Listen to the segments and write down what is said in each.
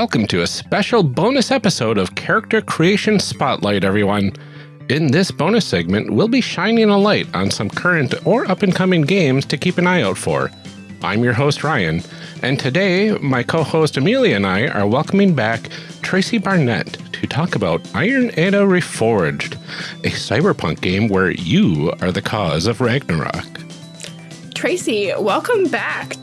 Welcome to a special bonus episode of Character Creation Spotlight, everyone. In this bonus segment, we'll be shining a light on some current or up and coming games to keep an eye out for. I'm your host, Ryan, and today my co host Amelia and I are welcoming back Tracy Barnett to talk about Iron Edda Reforged, a cyberpunk game where you are the cause of Ragnarok. Tracy, welcome back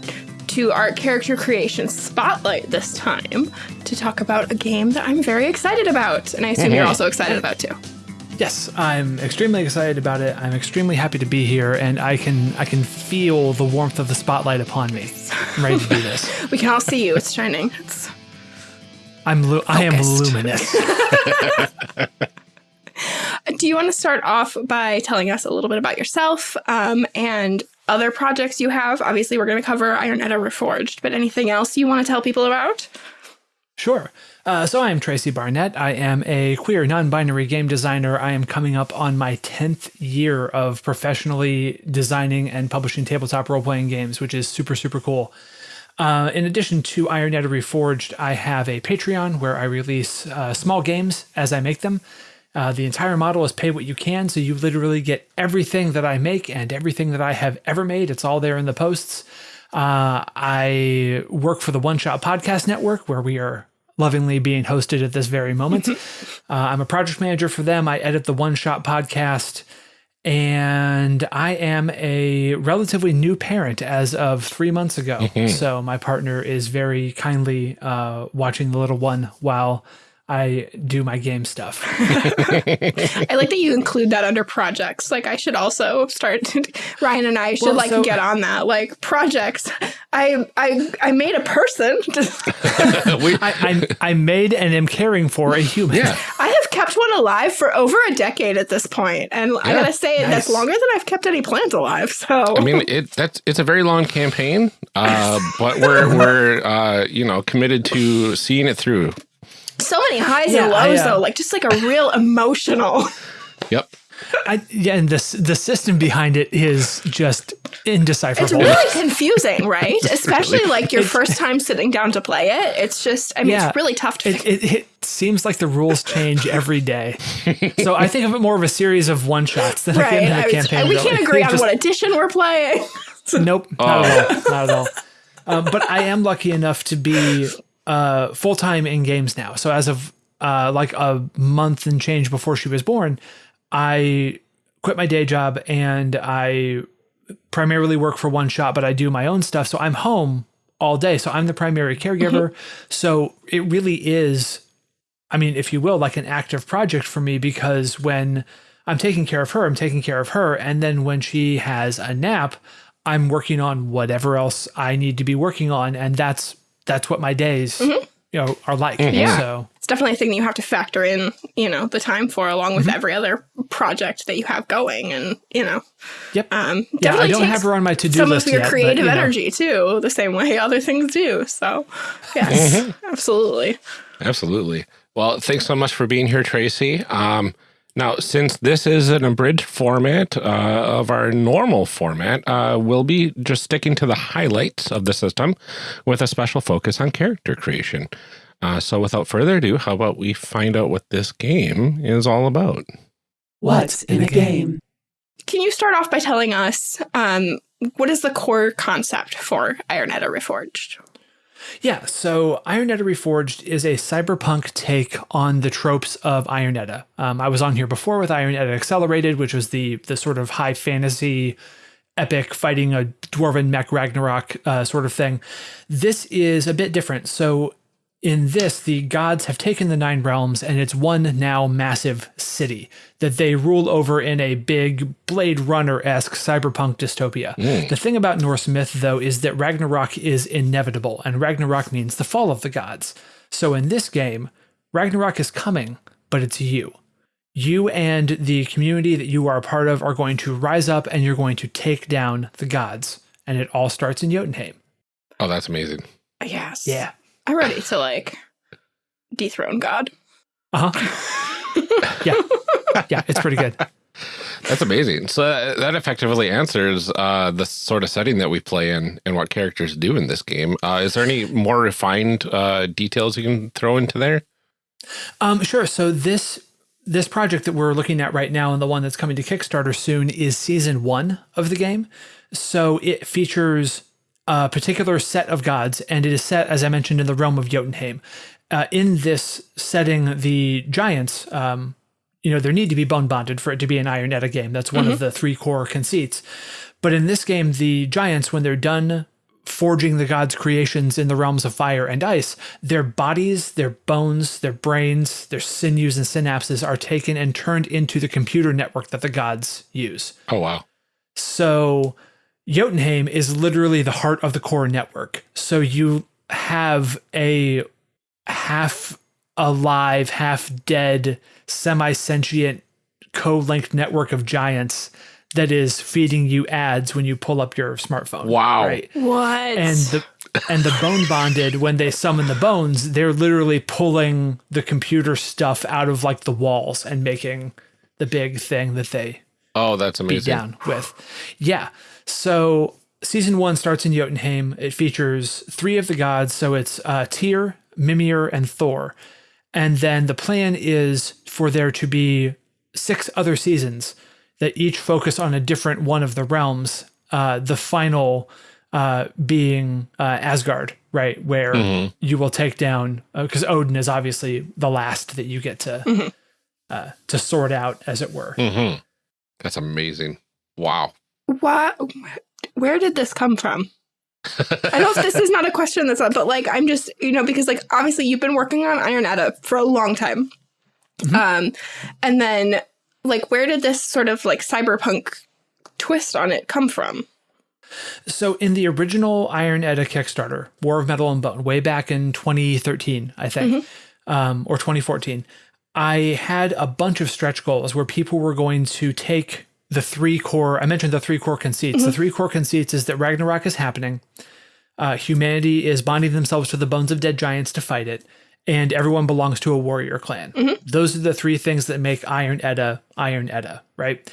to our character creation spotlight this time to talk about a game that I'm very excited about. And I assume you're also excited about too. Yes, I'm extremely excited about it. I'm extremely happy to be here, and I can I can feel the warmth of the spotlight upon me. I'm ready to do this. we can all see you. It's shining. It's I'm lu- I am luminous. do you want to start off by telling us a little bit about yourself um, and other projects you have? Obviously, we're going to cover Iron Reforged, but anything else you want to tell people about? Sure. Uh, so I am Tracy Barnett. I am a queer, non-binary game designer. I am coming up on my 10th year of professionally designing and publishing tabletop role-playing games, which is super, super cool. Uh, in addition to Iron Reforged, I have a Patreon where I release uh, small games as I make them. Uh, the entire model is pay what you can, so you literally get everything that I make and everything that I have ever made. It's all there in the posts. Uh, I work for the One Shot Podcast Network, where we are lovingly being hosted at this very moment. uh, I'm a project manager for them. I edit the One Shot Podcast, and I am a relatively new parent as of three months ago. Mm-hmm. So my partner is very kindly uh, watching the little one while I do my game stuff. I like that you include that under projects. Like I should also start. Ryan and I should well, like so, get on that. Like projects. I I I made a person. I, I, I made and am caring for a human. Yeah. I have kept one alive for over a decade at this point, and yeah, I gotta say nice. that's longer than I've kept any plant alive. So I mean, it that's it's a very long campaign, uh, but we're we're uh, you know committed to seeing it through so many highs yeah, and lows I, uh, though, like just like a real emotional. Yep. I, yeah, and the the system behind it is just indecipherable. It's really confusing, right? Especially really, like your first time sitting down to play it. It's just, I mean, yeah, it's really tough to. It, it, it, seems like the rules change every day. so I think of it more of a series of one shots than right. a, campaign. We can't agree on just, what edition we're playing. nope, not oh. at all. Not at all. Um, but I am lucky enough to be uh, full time in games now. So as of uh, like a month and change before she was born, I quit my day job and I primarily work for one shot, but I do my own stuff. So I'm home all day. So I'm the primary caregiver. Mm-hmm. So it really is, I mean, if you will, like an active project for me because when I'm taking care of her, I'm taking care of her. And then when she has a nap, I'm working on whatever else I need to be working on. And that's that's what my days mm-hmm. you know are like. Mm-hmm. Yeah. So it's definitely a thing that you have to factor in, you know, the time for along with mm-hmm. every other project that you have going and, you know. Yep. Um yeah, I don't have her on my to-do some list Some of your yet, creative but, you energy know. too, the same way other things do. So, yes. Mm-hmm. absolutely. Absolutely. Well, thanks so much for being here, Tracy. Um now, since this is an abridged format uh, of our normal format, uh, we'll be just sticking to the highlights of the system with a special focus on character creation. Uh, so without further ado, how about we find out what this game is all about? What's in a game? Can you start off by telling us um, what is the core concept for Iron Edda Reforged? Yeah, so Iron Edda Reforged is a cyberpunk take on the tropes of Iron Edda. Um, I was on here before with Iron Edda Accelerated, which was the the sort of high fantasy epic fighting a dwarven mech Ragnarok uh, sort of thing. This is a bit different. So in this, the gods have taken the Nine Realms and it's one now massive city that they rule over in a big Blade Runner esque cyberpunk dystopia. Mm. The thing about Norse myth, though, is that Ragnarok is inevitable, and Ragnarok means the fall of the gods. So in this game, Ragnarok is coming, but it's you. You and the community that you are a part of are going to rise up and you're going to take down the gods. And it all starts in Jotunheim. Oh, that's amazing. Yes. Yeah. I'm ready to like dethrone God. Uh huh. yeah. Yeah, it's pretty good. That's amazing. So that, that effectively answers uh, the sort of setting that we play in and what characters do in this game. Uh, is there any more refined uh, details you can throw into there? Um, sure. So this this project that we're looking at right now and the one that's coming to Kickstarter soon is season one of the game. So it features a particular set of gods, and it is set, as I mentioned, in the realm of Jotunheim. Uh, in this setting, the giants, um, you know, there need to be bone bonded for it to be an Iron Edda game. That's one mm -hmm. of the three core conceits. But in this game, the giants, when they're done forging the gods' creations in the realms of fire and ice, their bodies, their bones, their brains, their sinews and synapses are taken and turned into the computer network that the gods use. Oh, wow. So Jotunheim is literally the heart of the core network. So you have a half alive, half dead, semi sentient co linked network of giants that is feeding you ads when you pull up your smartphone. Wow. Right. What? And the and the bone bonded when they summon the bones, they're literally pulling the computer stuff out of like the walls and making the big thing that they Oh, that's amazing. Beat down with. Yeah. So season one starts in Jotunheim. It features three of the gods. So it's uh, Tyr, Mimir, and Thor. And then the plan is for there to be six other seasons that each focus on a different one of the realms. Uh, the final uh, being uh, Asgard, right, where mm-hmm. you will take down because uh, Odin is obviously the last that you get to mm-hmm. Uh, to sort out, as it were. Mm-hmm. That's amazing. Wow. What? Where did this come from? I know this is not a question that's up, but like I'm just you know because like obviously you've been working on Iron Edda for a long time, mm-hmm. um, and then like where did this sort of like cyberpunk twist on it come from? So in the original Iron Edda Kickstarter, War of Metal and Bone, way back in 2013, I think, mm-hmm. um, or 2014, I had a bunch of stretch goals where people were going to take the three core. I mentioned the three core conceits. Mm-hmm. The three core conceits is that Ragnarok is happening. Uh, humanity is bonding themselves to the bones of dead giants to fight it and everyone belongs to a warrior clan. Mm-hmm. Those are the three things that make Iron Edda Iron Edda, right?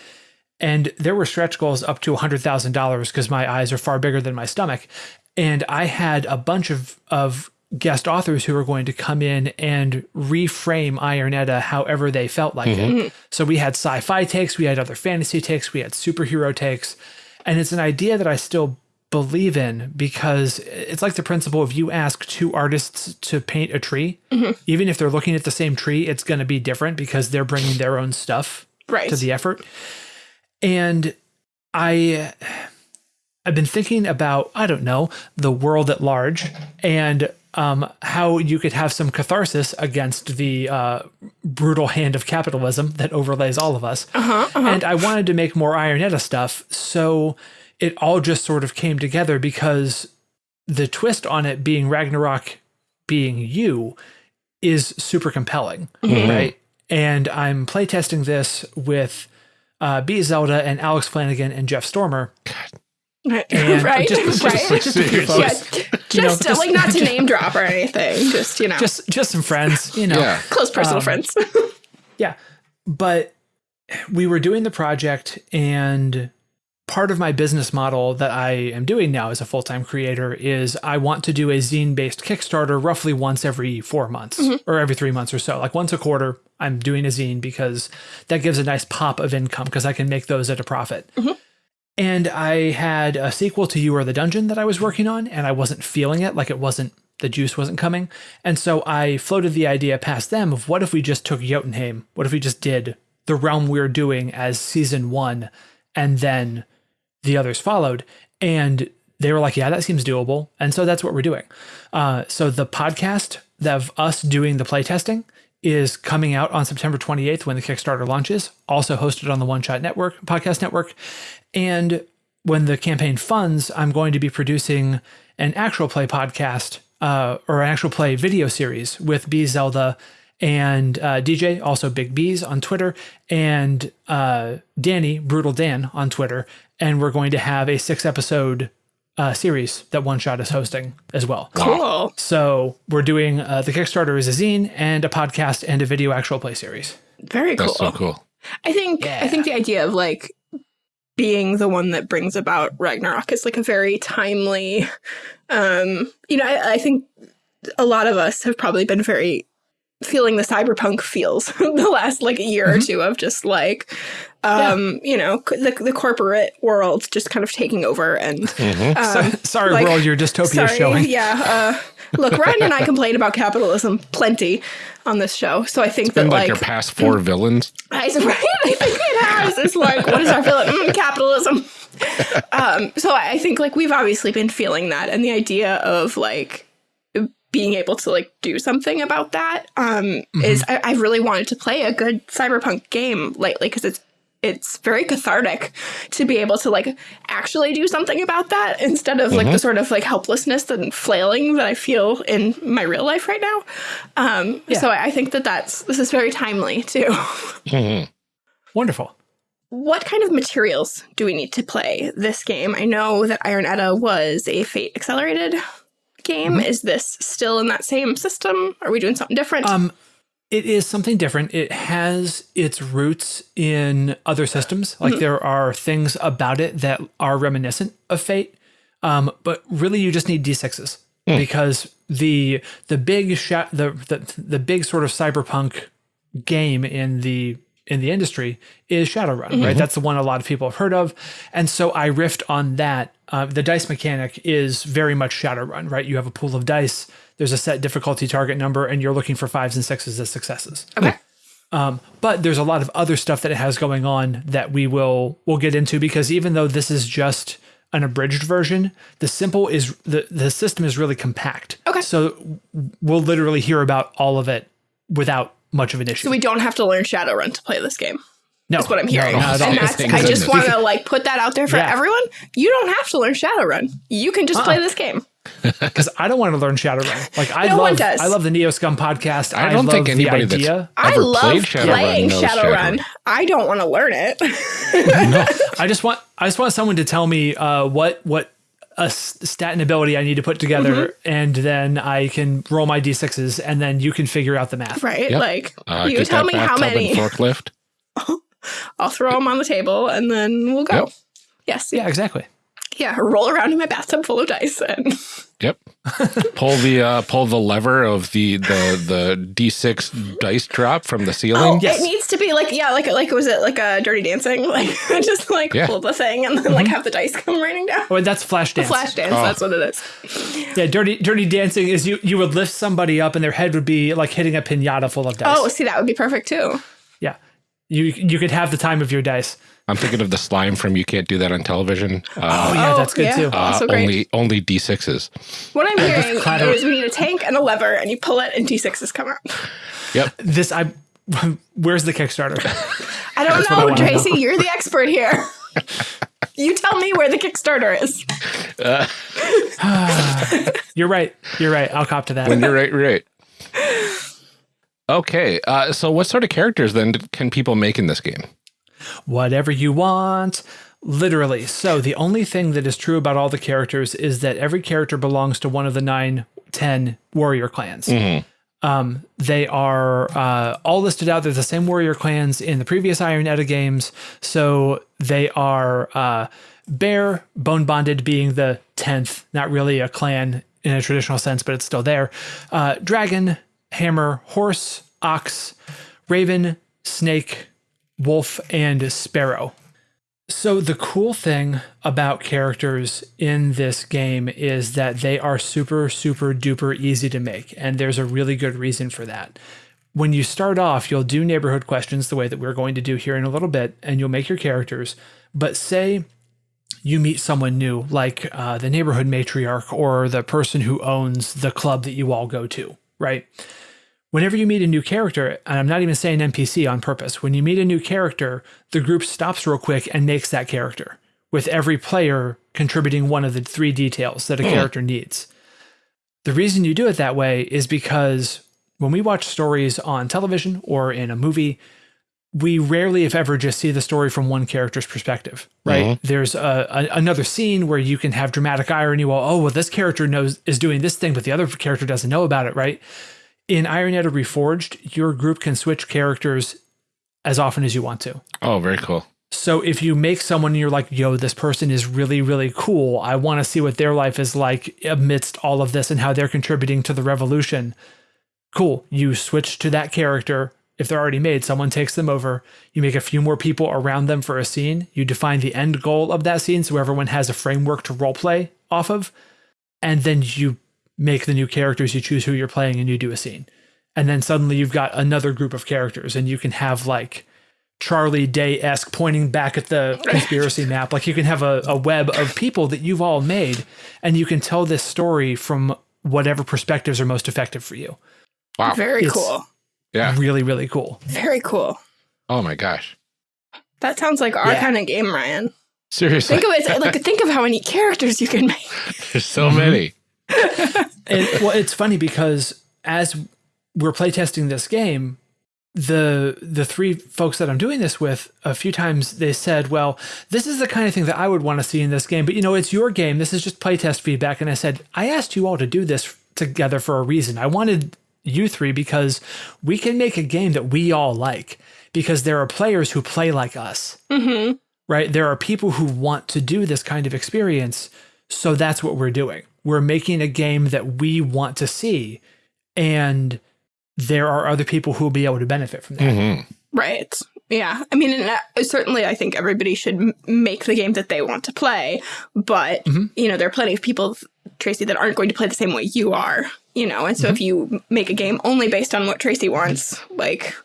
And there were stretch goals up to $100,000 because my eyes are far bigger than my stomach. And I had a bunch of, of guest authors who were going to come in and reframe Iron Edda however they felt like mm-hmm. it. So we had sci fi takes, we had other fantasy takes, we had superhero takes. And it's an idea that I still believe in because it's like the principle of you ask two artists to paint a tree, mm-hmm. even if they're looking at the same tree, it's going to be different because they're bringing their own stuff right. to the effort. And I I've been thinking about I don't know the world at large and um, how you could have some catharsis against the uh, brutal hand of capitalism that overlays all of us. Uh-huh, uh-huh. And I wanted to make more Iron Edda stuff, so it all just sort of came together because the twist on it being Ragnarok being you is super compelling, mm-hmm. right? And I'm playtesting this with uh, B Zelda and Alex Flanagan and Jeff Stormer. Right, right, just, right. Just, just, yeah, just, know, just like not to name drop or anything. Just you know, just just some friends, you know, yeah. close personal um, friends. yeah, but we were doing the project, and part of my business model that I am doing now as a full time creator is I want to do a zine based Kickstarter roughly once every four months mm-hmm. or every three months or so. Like once a quarter, I'm doing a zine because that gives a nice pop of income because I can make those at a profit. Mm-hmm. And I had a sequel to You Are the Dungeon that I was working on, and I wasn't feeling it. Like it wasn't, the juice wasn't coming. And so I floated the idea past them of what if we just took Jotunheim? What if we just did the realm we we're doing as season one and then the others followed. And they were like, yeah, that seems doable. And so that's what we're doing. Uh, so the podcast of us doing the playtesting is coming out on September 28th when the Kickstarter launches, also hosted on the One Shot Network, podcast network. And when the campaign funds, I'm going to be producing an actual play podcast uh, or an actual play video series with B Zelda and uh, DJ, also Big Bees on Twitter, and uh, Danny, Brutal Dan on Twitter. And we're going to have a six episode uh, series that One Shot is hosting as well. Cool. So we're doing uh, the Kickstarter is a zine and a podcast and a video actual play series. Very cool. That's so cool. I think I think the idea of like being the one that brings about Ragnarok is like a very timely um you know I, I think a lot of us have probably been very feeling the cyberpunk feels the last like a year or two of just like um you know the, the corporate world just kind of taking over and um, Sorry, like- world, your dystopia sorry, showing. yeah uh look ryan and i complain about capitalism plenty on this show so i think Been that like, like your past four villains. I, right? I think it has. It's like, what is our feeling? Mm, capitalism. um, so I think like we've obviously been feeling that, and the idea of like being able to like do something about that um, is I, I really wanted to play a good cyberpunk game lately because it's it's very cathartic to be able to like actually do something about that instead of like the sort of like helplessness and flailing that I feel in my real life right now. Um, So I I think that that's this is very timely too. Mm -hmm. Wonderful. what kind of materials do we need to play this game? I know that Iron Edda was a Fate accelerated game. Is this still in that same system? Are we doing something different? Um, it is something different. It has its roots in other systems. Like there are things about it that are reminiscent of Fate, um, but really you just need d6s because the the big sha- the, the the big sort of cyberpunk game in the in the industry is Shadowrun, right? That's the one a lot of people have heard of, and so I riffed on that. Uh, the dice mechanic is very much Shadowrun, right? You have a pool of dice. There's a set difficulty target number, and you're looking for fives and sixes as successes. okay. Um, but there's a lot of other stuff that it has going on that we will we'll get into because even though this is just an abridged version, the simple is the the system is really compact. Okay. So we'll literally hear about all of it without much of an issue. So we don't have to learn Shadowrun to play this game. no, That's what I'm hearing. No, not at all. and that's, I just want to like put that out there for Yeah. everyone. You don't have to learn Shadowrun. You can just uh-uh. play this game. Because I don't want to learn Shadowrun. Like I No one love, does. I love the Neo Scum podcast. I don't think anybody the that's idea. I love played Shadowrun playing knows Shadowrun. I don't want to learn it. no, I just want, I just want someone to tell me uh, what what a s- stat and ability I need to put together, Mm-hmm. and then I can roll my d6s, and then you can figure out the math. right? Yep. Like Uh, you tell me how many. forklift. I'll throw them on the table and then we'll go. Yep. Yes. Yeah, exactly. Yeah. Roll around in my bathtub full of dice and Yep. pull the uh, pull the lever of the the the d six dice drop from the Oh, ceiling. Yes. it needs to be like yeah, like like was it like a Dirty Dancing? Like just like Yeah. pull the thing and then like have the dice come raining down. Oh, that's Flashdance. Flash dance, Oh. that's what it is. Yeah, dirty dirty dancing is you you would lift somebody up, and their head would be like hitting a pinata full of dice. Oh, see, that would be perfect too. yeah. You you could have the time of your dice. I'm thinking of the slime from You Can't Do That on Television. Uh, Oh yeah, Oh, that's good yeah. too. Uh, uh, also great. only only d sixes. What I'm hearing clatter. is we need a tank and a lever, and you pull it, and D6s come out. Yep. This I. Where's the Kickstarter? I don't what I know, Tracy. You're the expert here. you tell me where the Kickstarter is. You're right. You're right. I'll cop to that. When you're right, you're right. Okay. Uh, so, what sort of characters then can people make in this game? Whatever you want. Literally. So the only thing that is true about all the characters is that every character belongs to one of the nine, ten warrior clans. Um, they are uh, all listed out. They're the same warrior clans in the previous Iron Edda games. So they are uh, Bear, Bone Bonded being the 10th, not really a clan in a traditional sense, but it's still there. Uh, Dragon, Hammer, Horse, Ox, Raven, Snake, Wolf, and Sparrow. So, the cool thing about characters in this game is that they are super, super duper easy to make. And there's a really good reason for that. When you start off, you'll do neighborhood questions the way that we're going to do here in a little bit, and you'll make your characters. But say you meet someone new, like uh, the neighborhood matriarch or the person who owns the club that you all go to, right? Whenever you meet a new character, and I'm not even saying NPC on purpose, when you meet a new character, the group stops real quick and makes that character, with every player contributing one of the three details that a hmm. character needs. The reason you do it that way is because when we watch stories on television or in a movie, we rarely, if ever, just see the story from one character's perspective, right? Mm-hmm. There's a, a, another scene where you can have dramatic irony. Well, oh, well, this character knows is doing this thing, but the other character doesn't know about it, right? In Iron Edda Reforged, your group can switch characters as often as you want to. Oh, very cool. So if you make someone and you're like, yo, this person is really, really cool. I want to see what their life is like amidst all of this and how they're contributing to the revolution. Cool. You switch to that character. If they're already made, someone takes them over. You make a few more people around them for a scene. You define the end goal of that scene so everyone has a framework to roleplay off of. And then you make the new characters, you choose who you're playing, and you do a scene. And then suddenly you've got another group of characters, and you can have like Charlie Day esque pointing back at the conspiracy map. Like you can have a, a web of people that you've all made, and you can tell this story from whatever perspectives are most effective for you. Wow. Very It's- cool. Yeah. Really, really cool. Very cool. Oh my gosh. That sounds like our Yeah. kind of game, Ryan. Seriously. Think of it like think of how many characters you can make. There's so many. Well, it's funny because as we're playtesting this game, the the three folks that I'm doing this with, a few times they said, "Well, this is the kind of thing that I would want to see in this game, but you know, it's your game. This is just playtest feedback." And I said, "I asked you all to do this together for a reason. I wanted you three because we can make a game that we all like because there are players who play like us." Mm-hmm. right? There are people who want to do this kind of experience. So that's what we're doing. We're making a game that we want to see. And there are other people who will be able to benefit from that. hmm Right. Yeah. I mean, and uh, certainly, I think everybody should m- make the game that they want to play. But Mhm. you know, there are plenty of people, Tracy, that aren't going to play the same way you are. You know, and so if you make a game only based on what Tracy wants, like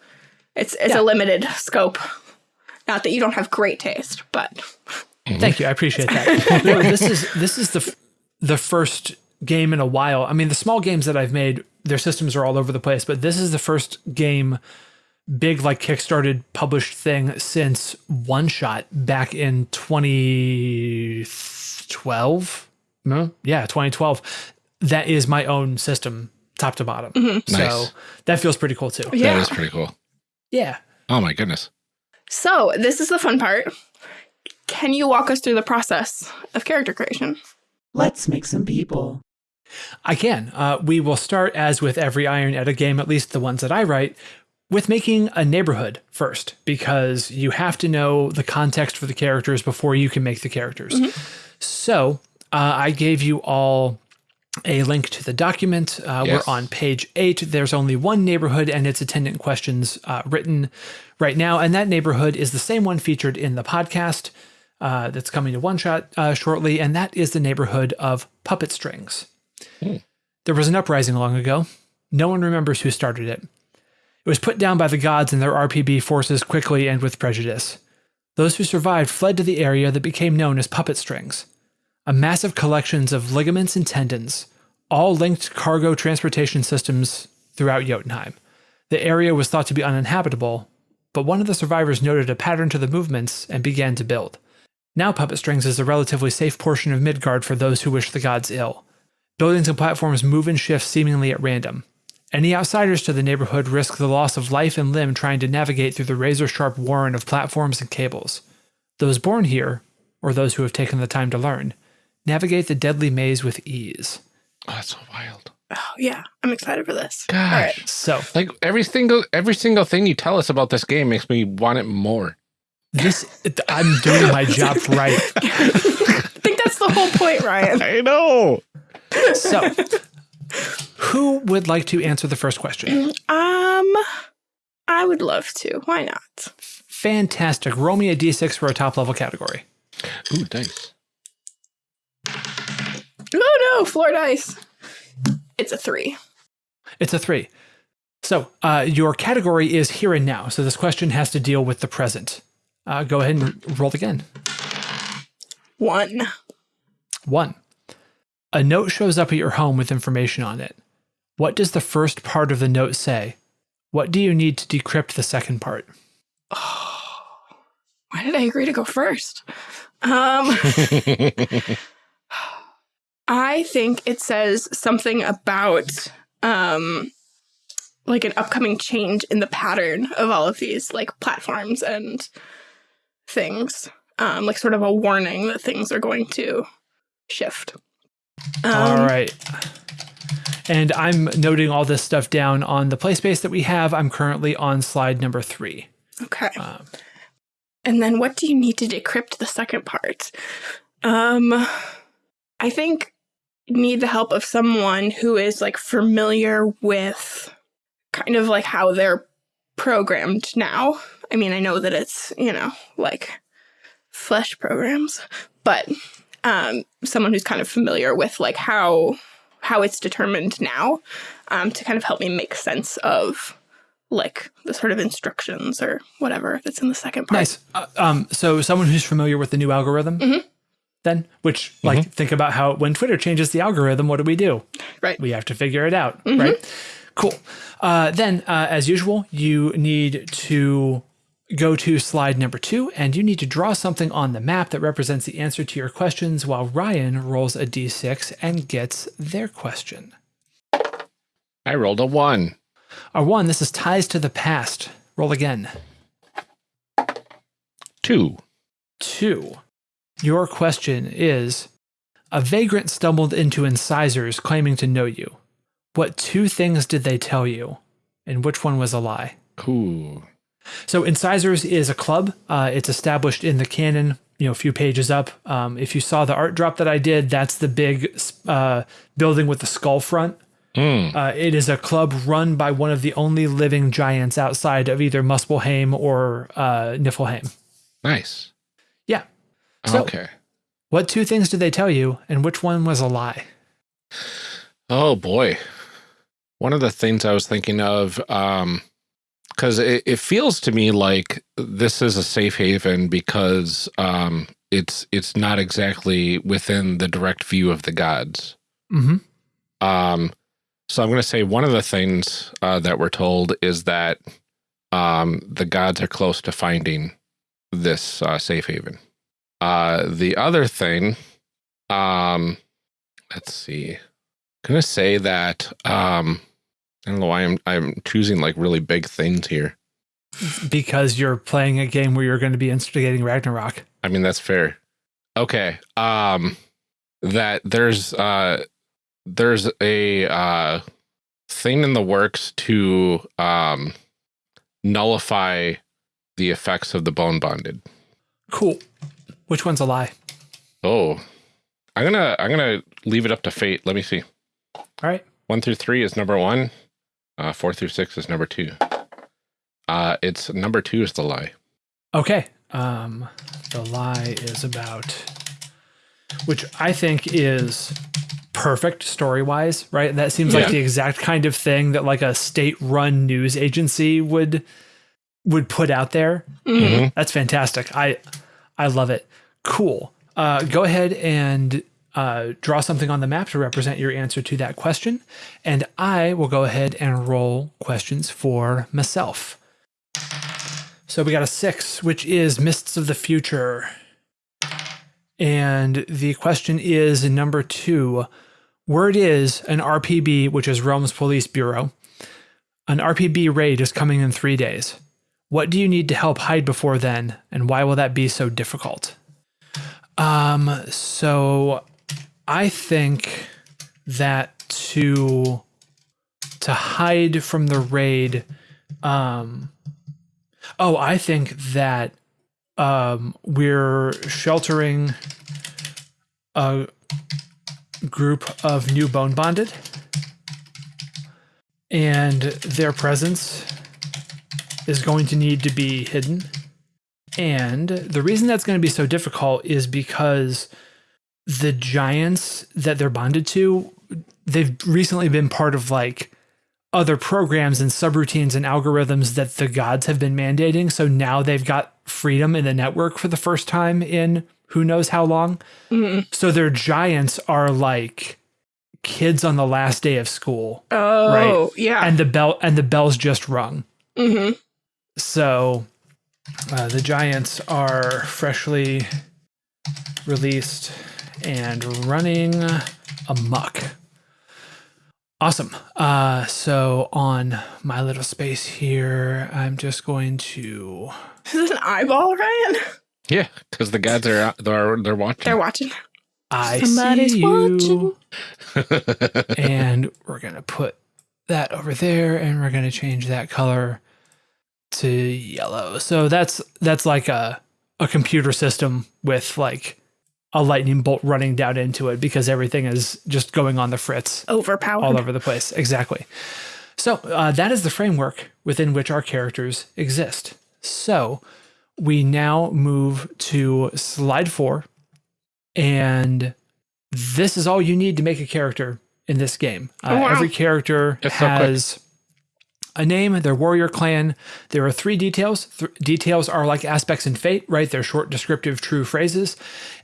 it's it's Yeah. a limited scope. Not that you don't have great taste, but Thank you. I appreciate that. This is this is the f- the first game in a while. I mean, the small games that I've made, their systems are all over the place, but this is the first game big like kickstarted published thing since one shot back in 2012 no yeah 2012 that is my own system top to bottom mm-hmm. so Nice. that feels pretty cool too yeah. That is pretty cool. yeah Oh my goodness. So this is the fun part. Can you walk us through the process of character creation? Let's make some people. I can. Uh, we will start, as with every Iron Edda game, at least the ones that I write, with making a neighborhood first, because you have to know the context for the characters before you can make the characters. So uh, I gave you all a link to the document. Uh, Yes. We're on page eight. There's only one neighborhood and its attendant questions uh, written right now. And that neighborhood is the same one featured in the podcast uh, that's coming to one shot uh, shortly. And that is the neighborhood of puppet strings. There was an uprising long ago. No one remembers who started it. It was put down by the gods and their RPB forces quickly and with prejudice. Those who survived fled to the area that became known as puppet strings, a massive collections of ligaments and tendons, all linked cargo transportation systems throughout Jotunheim. The area was thought to be uninhabitable, but one of the survivors noted a pattern to the movements and began to build. Now, Puppet Strings is a relatively safe portion of Midgard for those who wish the gods ill. Buildings and platforms move and shift seemingly at random. Any outsiders to the neighborhood risk the loss of life and limb trying to navigate through the razor sharp warren of platforms and cables. Those born here, or those who have taken the time to learn, navigate the deadly maze with ease. Oh, that's so wild. Oh yeah, I'm excited for this. Gosh. All right. So, Like every single every single thing you tell us about this game makes me want it more. This I'm doing my job right. I think that's the whole point, Ryan. I know. So, who would like to answer the first question? Um, I would love to. Why not? Fantastic. Roll me a d6 for a top level category. Ooh, dice. Oh no, floor dice. It's a three. It's a three. So, uh, your category is here and now. So, this question has to deal with the present. Uh, go ahead and roll again. One. One. A note shows up at your home with information on it. What does the first part of the note say? What do you need to decrypt the second part? Why did I agree to go first? Um, I think it says something about um, like an upcoming change in the pattern of all of these like platforms and things. Um, like sort of a warning that things are going to shift. Um, All right. And I'm noting all this stuff down on the play space that we have. I'm currently on slide number three. Okay. Um, And then what do you need to decrypt the second part? Um I think need the help of someone who is like familiar with kind of like how they're programmed now. I mean, I know that it's, you know, like flesh programs, but um someone who's kind of familiar with like how how it's determined now um to kind of help me make sense of like the sort of instructions or whatever that's in the second part. Nice. Uh, um, so someone who's familiar with the new algorithm, Mhm. then, which like think about how when Twitter changes the algorithm, what do we do? Right. We have to figure it out, right? Cool. Uh, then, uh, as usual, you need to go to slide number two, and you need to draw something on the map that represents the answer to your questions, while Ryan rolls a d6 and gets their question. I rolled a one. A one, this is ties to the past. Roll again. Two. Two. Your question is A vagrant stumbled into incisors claiming to know you. What two things did they tell you? And which one was a lie? Ooh. So, Incisors is a club. Uh, it's established in the canon, you know, a few pages up. Um, if you saw the art drop that I did, that's the big uh, building with the skull front. Mm. Uh, it is a club run by one of the only living giants outside of either Muspelheim or uh, Niflheim. Nice. Yeah. So- okay. What two things did they tell you, and which one was a lie? Oh boy. One of the things I was thinking of, um, because it, it feels to me like this is a safe haven because um, it's it's not exactly within the direct view of the gods. Mm-hmm. Um, so I'm going to say one of the things uh, that we're told is that um, the gods are close to finding this uh, safe haven. Uh, the other thing, um, let's see, I'm going to say that um, I don't know why I'm I'm choosing like really big things here. Because you're playing a game where you're going to be instigating Ragnarok. I mean that's fair. Okay, um, that there's uh, there's a uh, thing in the works to um, nullify the effects of the bone bonded. Cool. Which one's a lie? Oh, I'm gonna I'm gonna leave it up to fate. Let me see. All right. One through three is number one. Uh, four through six is number two. Uh, it's number two is the lie. Okay. Um, the lie is about, which I think is perfect story wise, right? That seems like the exact kind of thing that like a state run news agency would would put out there. Mhm. That's fantastic. I I love it. Cool. Uh, go ahead and uh, draw something on the map to represent your answer to that question, and I will go ahead and roll questions for myself. So we got a six, which is Mists of the Future. And the question is number two. Word is an RPB, which is Realm's Police Bureau. An RPB raid is coming in three days. What do you need to help hide before then, and why will that be so difficult? Um, so I think that to to hide from the raid, um, oh, I think that um, we're sheltering a group of new bone bonded, and their presence is going to need to be hidden. And the reason that's going to be so difficult is because the giants that they're bonded to, they've recently been part of like other programs and subroutines and algorithms that the gods have been mandating. So now they've got freedom in the network for the first time in who knows how long. Mhm. So their giants are like kids on the last day of school Oh, yeah. and the bell and the bells just rung. hmm So uh, the Giants are freshly released and running amok. Awesome. Uh, so on my little space here, I'm just going to. Is this an eyeball, Ryan? Yeah, because the gods are they're they're watching. They're watching. I Somebody's see you. watching. and we're gonna put that over there, and we're gonna change that color to yellow. So that's that's like a a computer system with like a lightning bolt running down into it because everything is just going on the fritz Overpowered. all over the place. Exactly. So uh, that is the framework within which our characters exist. So we now move to slide four, and this is all you need to make a character in this game. Uh, Oh, wow. Every character It's so quick. has a name, their warrior clan. There are three details. Th- details are like aspects in Fate, right? They're short, descriptive, true phrases.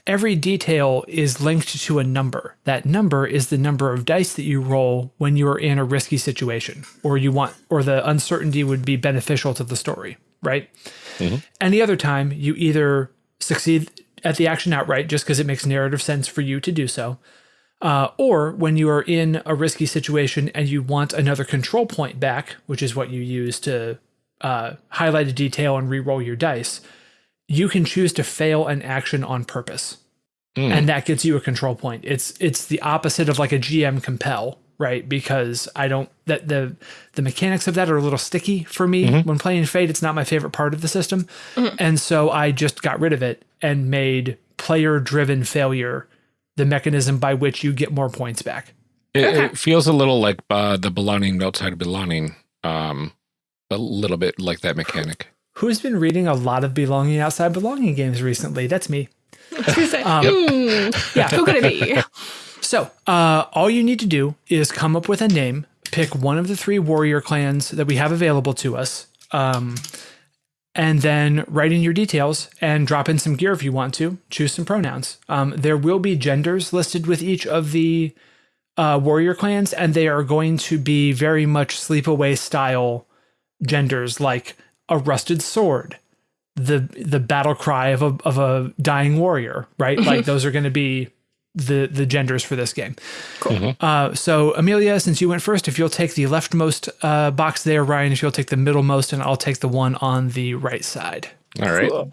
Every detail is linked to a number. That number is the number of dice that you roll when you are in a risky situation, or you want, or the uncertainty would be beneficial to the story, right? Mm-hmm. Any other time, you either succeed at the action outright just because it makes narrative sense for you to do so, uh, or when you are in a risky situation and you want another control point back, which is what you use to uh, highlight a detail and re-roll your dice, you can choose to fail an action on purpose, Mm. and that gets you a control point. It's it's the opposite of like a GM compel, right? Because I don't that the the mechanics of that are a little sticky for me when playing Fate. It's not my favorite part of the system, and so I just got rid of it and made player-driven failure the mechanism by which you get more points back. It, Okay. it feels a little like uh, the belonging outside of belonging. Um, a little bit like that mechanic. Who's been reading a lot of belonging outside belonging games recently? That's me. I was gonna say, Um, hmm, Yeah. who could it be? So, uh, all you need to do is come up with a name, pick one of the three warrior clans that we have available to us, um, and then write in your details and drop in some gear if you want to. Choose some pronouns. Um, there will be genders listed with each of the uh, warrior clans, and they are going to be very much sleepaway style genders, like a rusted sword, the the battle cry of a of a dying warrior, right? Like those are going to be the the genders for this game. Cool. Uh, so Amelia, since you went first, if you'll take the leftmost uh, box there, Ryan, if you'll take the middlemost, and I'll take the one on the right side. All right. Cool.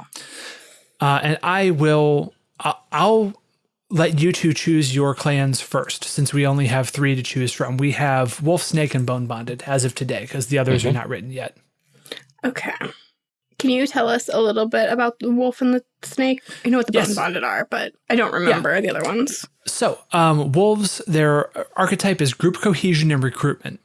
Uh, and I will. I'll, I'll let you two choose your clans first, since we only have three to choose from. We have Wolf, Snake, and Bone Bonded as of today, because the others are not written yet. Okay. Can you tell us a little bit about the wolf and the snake? I know what the Yes. bone bonded are, but I don't remember the other ones. So, um, wolves, their archetype is group cohesion and recruitment.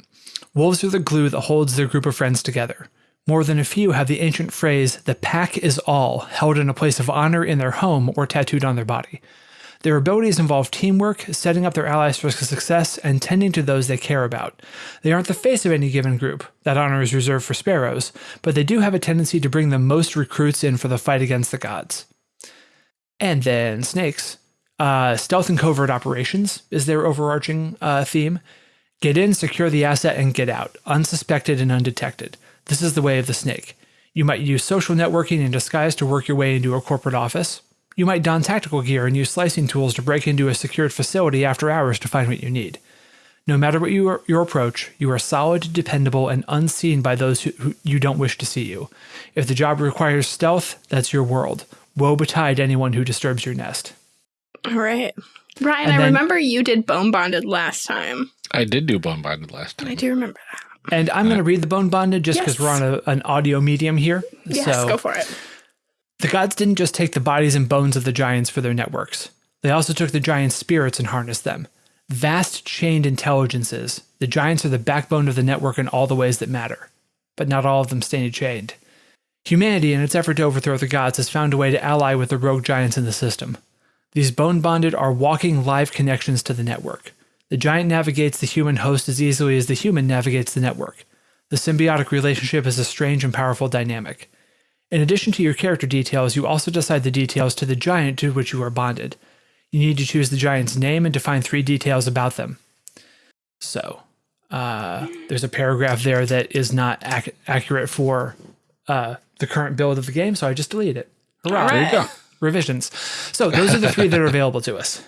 Wolves are the glue that holds their group of friends together. More than a few have the ancient phrase, the pack is all, held in a place of honor in their home or tattooed on their body. Their abilities involve teamwork, setting up their allies for success, and tending to those they care about. They aren't the face of any given group, that honor is reserved for sparrows, but they do have a tendency to bring the most recruits in for the fight against the gods. And then snakes. Uh, stealth and covert operations is their overarching uh, theme. Get in, secure the asset, and get out, unsuspected and undetected. This is the way of the snake. You might use social networking in disguise to work your way into a corporate office. You might don tactical gear and use slicing tools to break into a secured facility after hours to find what you need. No matter what you your approach, you are solid, dependable, and unseen by those who, who you don't wish to see you. If the job requires stealth, that's your world. Woe betide anyone who disturbs your nest. All right. Ryan, And I then- remember you did bone bonded last time. I did do bone bonded last time. I do remember that. And I'm going to uh, read the bone bonded just because Yes. we're on a, an audio medium here. Yes, so go for it. The gods didn't just take the bodies and bones of the giants for their networks. They also took the giants' spirits and harnessed them. Vast chained intelligences, the giants are the backbone of the network in all the ways that matter, but not all of them stay chained. Humanity, in its effort to overthrow the gods, has found a way to ally with the rogue giants in the system. These bone bonded are walking live connections to the network. The giant navigates the human host as easily as the human navigates the network. The symbiotic relationship is a strange and powerful dynamic. In addition to your character details, you also decide the details to the giant to which you are bonded. You need to choose the giant's name and define three details about them. So, uh, there's a paragraph there that is not ac- accurate for uh, the current build of the game, so I just deleted it. Hurrah! All There you go. Revisions. So those are the three that are available to us.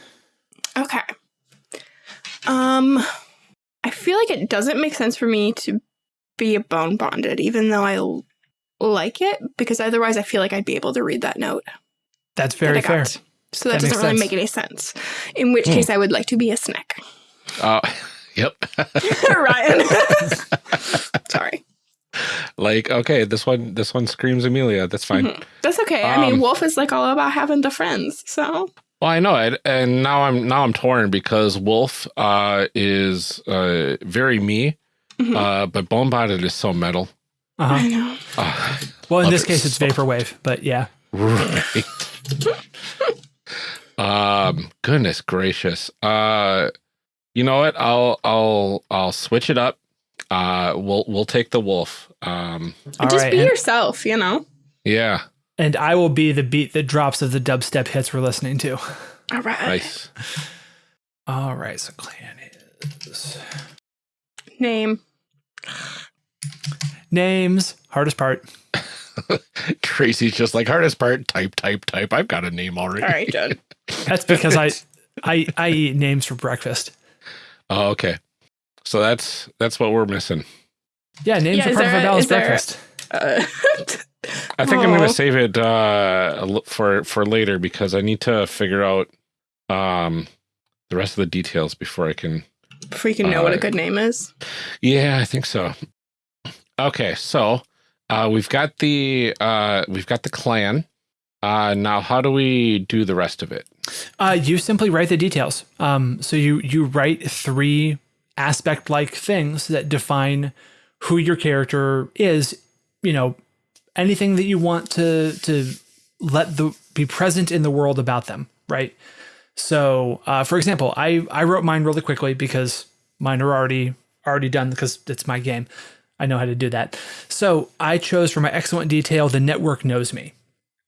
Okay. Um, I feel like it doesn't make sense for me to be a bone bonded, even though I l- like it, because otherwise I feel like I'd be able to read that note. That's very I fair. So that, That doesn't really sense. make any sense. In which Hmm. case, I would like to be a snake. Uh, yep. Ryan. Sorry. like, okay, this one this one screams Amelia. That's fine. Mhm. That's okay. I mean, Um, Wolf is like all about having the friends. So Well, I know it, and now I'm now I'm torn because Wolf uh, is uh, very me, Mhm. uh, but Bone Bonded is so metal. Uh-huh. I know. Uh, Well, in Love this it case, it's so- vaporwave, but yeah. right. um. Goodness gracious. Uh. You know what? I'll I'll I'll switch it up. Uh. We'll we'll take the wolf. Um. Just right, be and, yourself, you know. Yeah. and I will be the beat that drops of the dubstep hits we're listening to. All right. Nice. All right, so clan is Name. Names. Hardest part. Tracy's just like hardest part. Type type type. I've got a name already. All right, Judd. That's because I, I I eat names for breakfast. Oh, okay. So that's that's what we're missing. Yeah, names Yeah, are part of there a a- balanced is there breakfast. Uh, I think I'm going to save it uh, for for later because I need to figure out um, the rest of the details before I can. before you can know what a Uh, good name is. Yeah, I think so. Okay, so uh, we've got the uh, we've got the clan. Uh, now, how do we do the rest of it? Uh, you simply write the details. Um, so you you write three aspect like things that define who your character is. You know, anything that you want to to let the be present in the world about them, right? So, uh, for example, I I wrote mine really quickly because mine are already already done because it's my game. I know how to do that. So I chose for my excellent detail. The network knows me.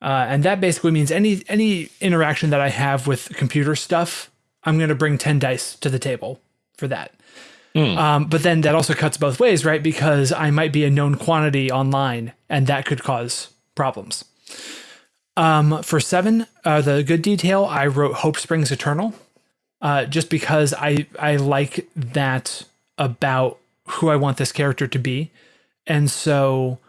Uh, and that basically means any any interaction that I have with computer stuff, I'm going to bring ten dice to the table for that. Hmm. Um, but then that also cuts both ways, right? Because I might be a known quantity online, and that could cause problems. Um, for seven, uh, the good detail, I wrote Hope Springs Eternal, uh, just because I I like that about who I want this character to be, and so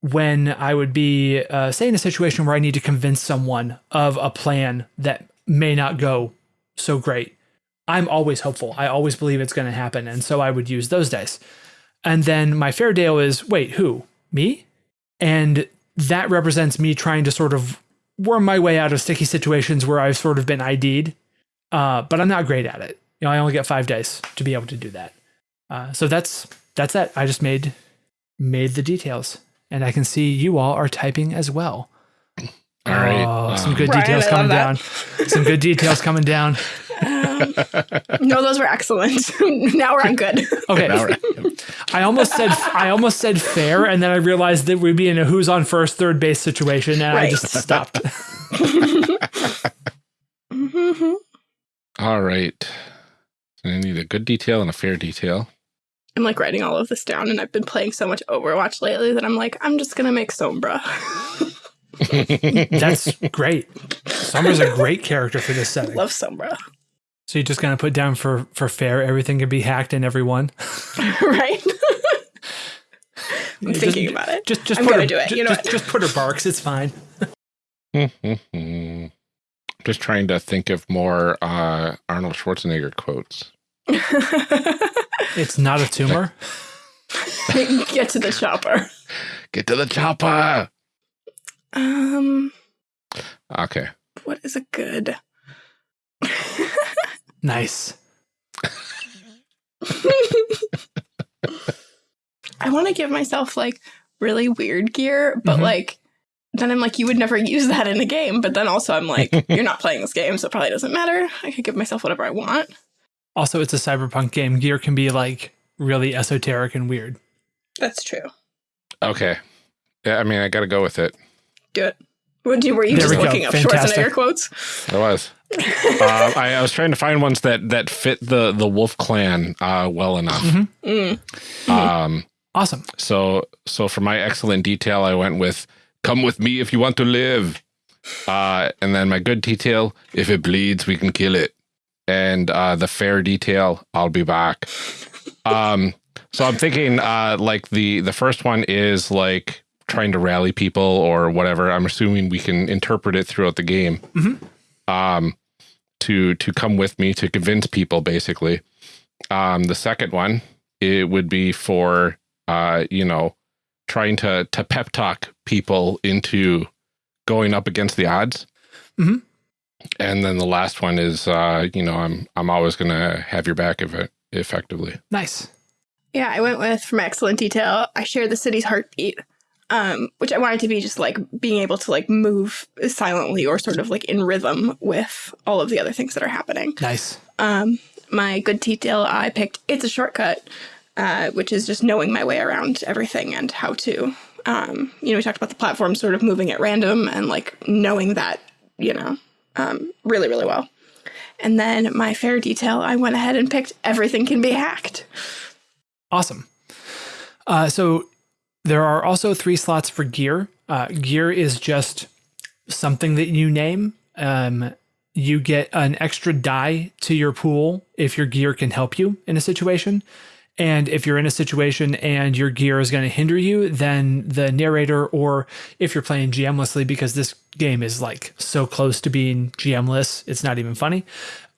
when I would be, uh, say, in a situation where I need to convince someone of a plan that may not go so great, I'm always hopeful. I always believe it's going to happen. And so I would use those dice. And then my fair is wait, who? Me? And that represents me trying to sort of worm my way out of sticky situations where I've sort of been ID'd, uh, but I'm not great at it. You know, I only get five dice to be able to do that. Uh, so that's that's it. I just made made the details and I can see you all are typing as well. All right. Oh, some um, good Ryan, details coming down. some good details coming down. Um, no, those were excellent. now we're on good. Okay. All right. I almost said I almost said fair, and then I realized that we'd be in a who's on first, third base situation, and I just stopped. Mhm. All right. So I need a good detail and a fair detail. I'm like writing all of this down, and I've been playing so much Overwatch lately that I'm like, I'm just gonna make Sombra. That's great. Sombra's a great character for this setting. I love Sombra, So you're just gonna put down for for fair, everything can be hacked in everyone. right? I'm Just- thinking about it. Just just I'm put gonna her, do it. You know just, what? just put her barks. It's fine. Just trying to think of more uh, Arnold Schwarzenegger quotes. It's not a tumor. Get to the chopper. Get to the chopper. Um, Okay. what is a good? Nice. I want to give myself like really weird gear, but Mhm. like then I'm like, you would never use that in a game. But then also I'm like, you're not playing this game, so it probably doesn't matter. I could give myself whatever I want. Also, it's a cyberpunk game. Gear can be like really esoteric and weird. That's true. Okay. Yeah, I mean, I got to go with it. Do it. What do you, were you There just we go. looking up Fantastic. Schwarzenegger quotes? I was. uh, I, I was trying to find ones that that fit the the Wolf Clan uh, well enough. Mhm. Mm. Um, Awesome. so so for my excellent detail, I went with "Come with me if you want to live," uh, and then my good detail: "If it bleeds, we can kill it," and uh, the fair detail: "I'll be back." Um, so I'm thinking uh, like the the first one is like trying to rally people or whatever. I'm assuming we can interpret it throughout the game. Mhm. Um, to to come with me to convince people, basically. Um, the second one it would be for uh, you know trying to to pep talk people into going up against the odds. Mhm. And then the last one is, uh, you know, I'm I'm always going to have your back if it, effectively. Nice. Yeah, I went with from excellent detail. I share the city's heartbeat, um, which I wanted to be just like being able to like move silently or sort of like in rhythm with all of the other things that are happening. Nice. Um, my good detail, I picked it's a shortcut, uh, which is just knowing my way around everything and how to. Um, you know, we talked about the platform sort of moving at random and like knowing that, you know, um, really, really well. And then my fair detail, I went ahead and picked everything can be hacked. Awesome. Uh, so there are also three slots for gear. Uh, gear is just something that you name. Um, you get an extra die to your pool if your gear can help you in a situation. And if you're in a situation and your gear is going to hinder you, then the narrator, or if you're playing GMlessly, because this game is like so close to being GMless, it's not even funny.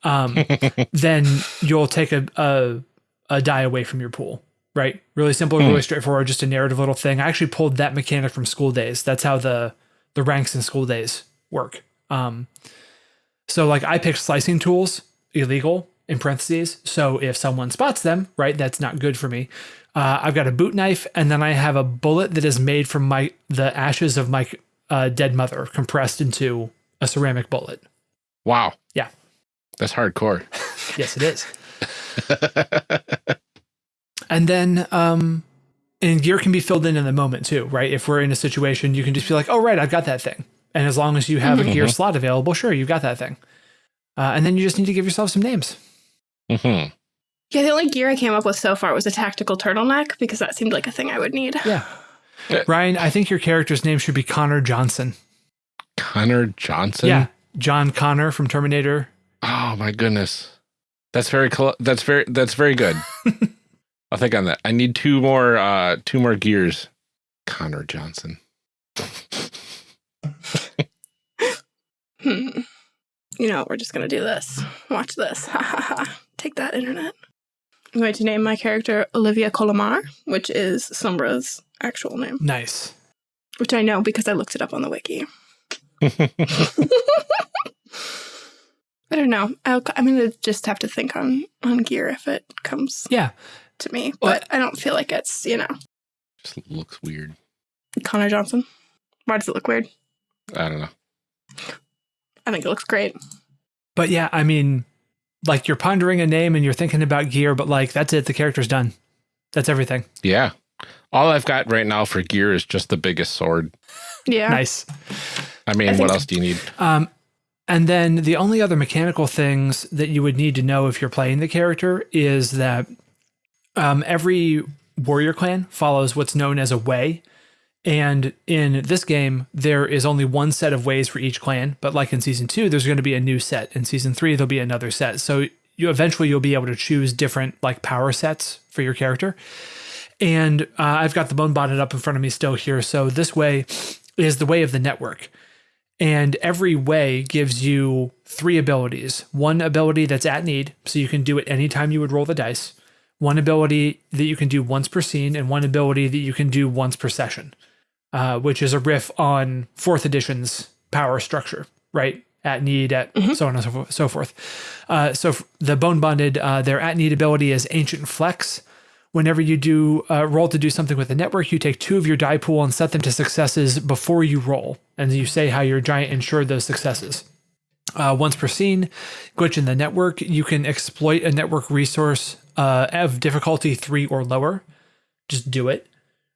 Um, then you'll take a, a a die away from your pool. Right? Really simple, really straightforward, just a narrative little thing. I actually pulled that mechanic from school days. That's how the the ranks in school days work. Um, so like I picked slicing tools, illegal in parentheses. So if someone spots them, right, that's not good for me. Uh, I've got a boot knife, and then I have a bullet that is made from my the ashes of my uh, dead mother, compressed into a ceramic bullet. Wow. Yeah. That's hardcore. Yes, it is. and then um and gear can be filled in in the moment too right if we're in a situation you can just be like oh right i've got that thing and as long as you have a gear slot available sure you've got that thing uh, and then you just need to give yourself some names hmm Yeah, the only gear I came up with so far was a tactical turtleneck because that seemed like a thing I would need. yeah Yeah. ryan i think your character's name should be connor johnson Connor Johnson. yeah john connor from terminator Oh my goodness. That's very cl- that's very that's very good. I'll think on that. I need two more uh two more gears. Connor Johnson. Hmm. You know, we're just gonna do this. Watch this. Ha ha ha. Take that, internet. I'm going to name my character Olivia Colomar, which is Sombra's actual name, nice which I know because I looked it up on the wiki. I don't know. I'll, I'm gonna just have to think on on gear if it comes yeah to me, Well, but I don't feel like it's you know Just looks weird. Connor Johnson. Why does it look weird? I don't know. I think it looks great. but yeah i mean like you're pondering a name and you're thinking about gear but like that's it the character's done that's everything Yeah. All I've got right now for gear is just the biggest sword. Yeah. nice I mean, I what else do you need? Um, and then the only other mechanical things that you would need to know if you're playing the character is that um, every warrior clan follows what's known as a way. And in this game, there is only one set of ways for each clan. But like in season two, there's going to be a new set. In season three, there'll be another set. So you eventually you'll be able to choose different like power sets for your character. And uh, I've got the bone bonded up in front of me still here. So this way is the way of the network. And every way gives you three abilities. One ability that's at need, so you can do it anytime you would roll the dice. One ability that you can do once per scene, and one ability that you can do once per session, uh, which is a riff on fourth edition's power structure, right? At need, at so on and so forth. So, forth. Uh, so the bone bonded, uh, their at need ability is ancient flex. Whenever you do uh, roll to do something with the network, you take two of your die pool and set them to successes before you roll, and you say how your giant ensured those successes. Uh, once per scene, glitch in the network, you can exploit a network resource uh, of difficulty three or lower. Just do it,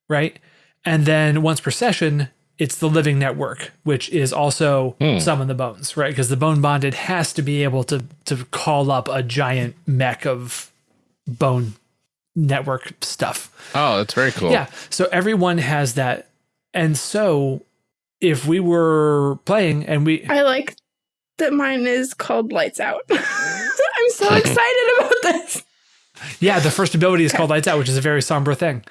right? And then once per session, it's the living network, which is also summon the bones, right? Because the bone bonded has to be able to to call up a giant mech of bone network stuff. Oh, that's very cool. Yeah. So everyone has that. And so if we were playing and we I like that mine is called Lights Out. I'm so excited about this. Yeah, the first ability is called Lights Out, which is a very somber thing.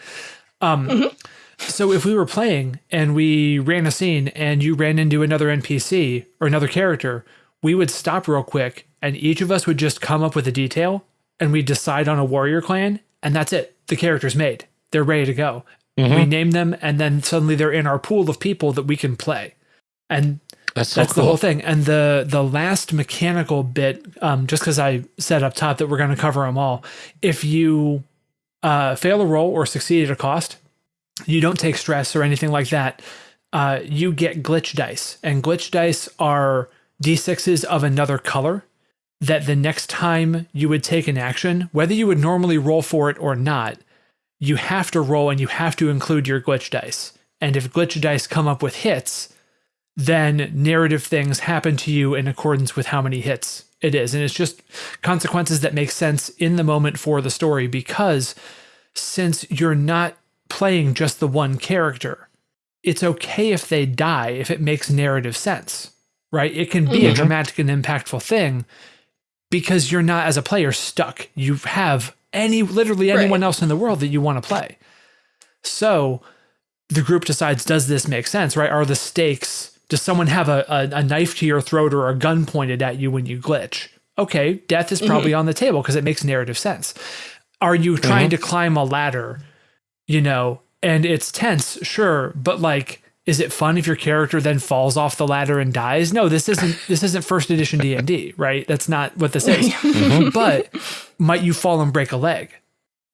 Um, So if we were playing and we ran a scene and you ran into another NPC or another character, we would stop real quick and each of us would just come up with a detail and we decide on a warrior clan and that's it. The character's made. They're ready to go. We name them, and then suddenly they're in our pool of people that we can play. And That's so that's cool. the whole thing. And the the last mechanical bit, um, just because I said up top that we're going to cover them all. If you uh, fail a roll or succeed at a cost, you don't take stress or anything like that. Uh, you get glitch dice, and glitch dice are d6s of another color. That the next time you would take an action, whether you would normally roll for it or not, you have to roll and you have to include your glitch dice. And if glitch dice come up with hits, then narrative things happen to you in accordance with how many hits it is. And it's just consequences that make sense in the moment for the story because since you're not playing just the one character, it's okay if they die if it makes narrative sense, right? It can be a mm-hmm. dramatic and impactful thing because you're not, as a player, stuck. You have any, literally anyone Right. else in the world that you want to play. So the group decides, does this make sense, right? Are the stakes, does someone have a, a, a knife to your throat or a gun pointed at you when you glitch? Okay, death is mm-hmm. probably on the table because it makes narrative sense. Are you trying mm-hmm. to climb a ladder, you know, and it's tense, sure, but like, is it fun if your character then falls off the ladder and dies? No, this isn't this isn't first edition D and D, right? That's not what this is. Mm-hmm. But might you fall and break a leg?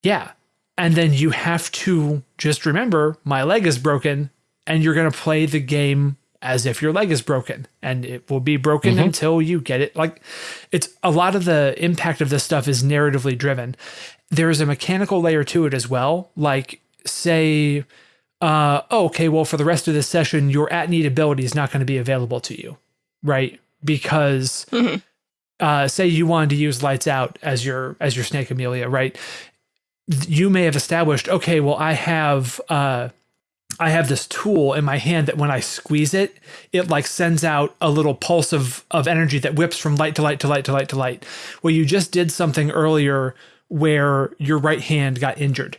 Yeah. And then you have to just remember my leg is broken and you're going to play the game as if your leg is broken and it will be broken mm-hmm. until you get it. Like it's a lot of the impact of this stuff is narratively driven. There's a mechanical layer to it as well. Like say, uh, oh, okay, well, for the rest of this session, your at need ability is not going to be available to you, right? Because uh, say you wanted to use lights out as your as your snake Amelia, right? you may have established, okay, well, I have uh, I have this tool in my hand that when I squeeze it, it like sends out a little pulse of of energy that whips from light to light to light to light to light. Well, you just did something earlier where your right hand got injured,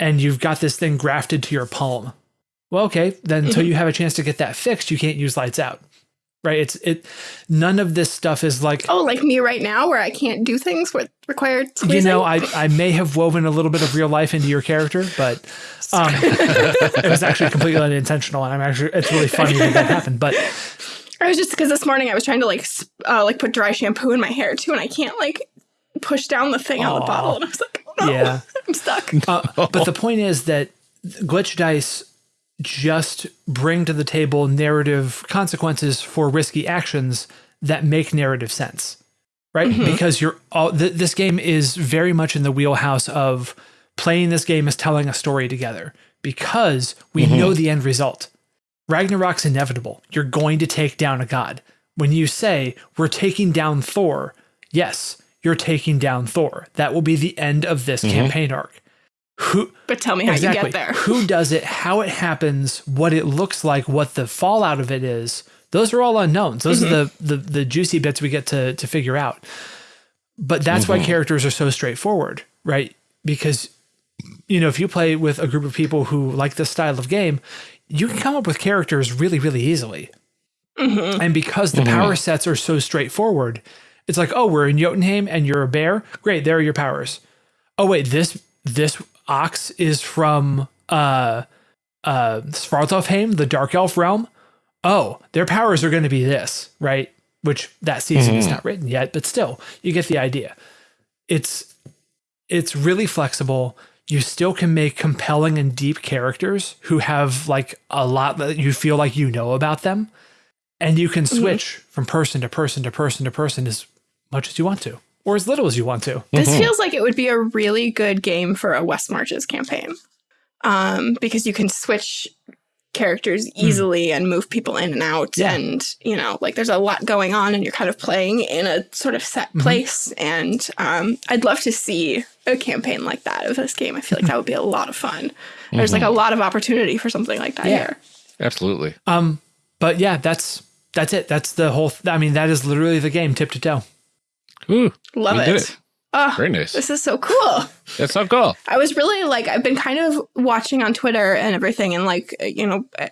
and you've got this thing grafted to your palm. Well, okay, then until you have a chance to get that fixed, you can't use lights out. Right? It's it. None of this stuff is like Oh, like me right now, where I can't do things with required squeezing. you know, I, I may have woven a little bit of real life into your character, but um, it was actually completely unintentional, and I'm actually it's really funny that that happened. But I was just because this morning I was trying to like uh, like put dry shampoo in my hair too, and I can't like push down the thing on the bottle, and I was like, oh no, Yeah. I'm stuck. uh, but the point is that glitch dice just bring to the table narrative consequences for risky actions that make narrative sense, right? Because you're all th- this game is very much in the wheelhouse of playing this game is telling a story together because we know the end result. Ragnarok's inevitable. You're going to take down a god. When you say, we're taking down Thor, yes, you're taking down Thor. That will be the end of this mm-hmm. campaign arc. Who But tell me how exactly you get there. who does it, how it happens, what it looks like, what the fallout of it is. Those are all unknowns. Those are mm-hmm. the, the the juicy bits we get to to figure out. But that's why mm-hmm. characters are so straightforward, right? Because you know, if you play with a group of people who like this style of game, you can come up with characters really, really easily. And because the power sets are so straightforward, it's like, oh, we're in Jotunheim and you're a bear. Great, there are your powers. Oh wait, this this ox is from uh uh Svartalfheim, the Dark Elf realm. Oh, their powers are going to be this, right? Which that season is not written yet, but still, you get the idea. It's it's really flexible. You still can make compelling and deep characters who have like a lot that you feel like you know about them. And you can switch from person to person to person to person much as you want to, or as little as you want to. This feels like it would be a really good game for a West Marches campaign, um, because you can switch characters easily and move people in and out, Hmm. Yeah. and you know, like there's a lot going on, and you're kind of playing in a sort of set Mm-hmm. place. And um, I'd love to see a campaign like that of this game. I feel like that would be a lot of fun. There's like a lot of opportunity for something like that Mm-hmm. Yeah. here. Absolutely. Um, but yeah, that's that's it. That's the whole. Th- I mean, that is literally the game, tip to toe. Ooh, Love it. did it. Oh, Very nice. this is so cool. That's so cool. I was really like, I've been kind of watching on Twitter and everything and like, uh, you know, uh,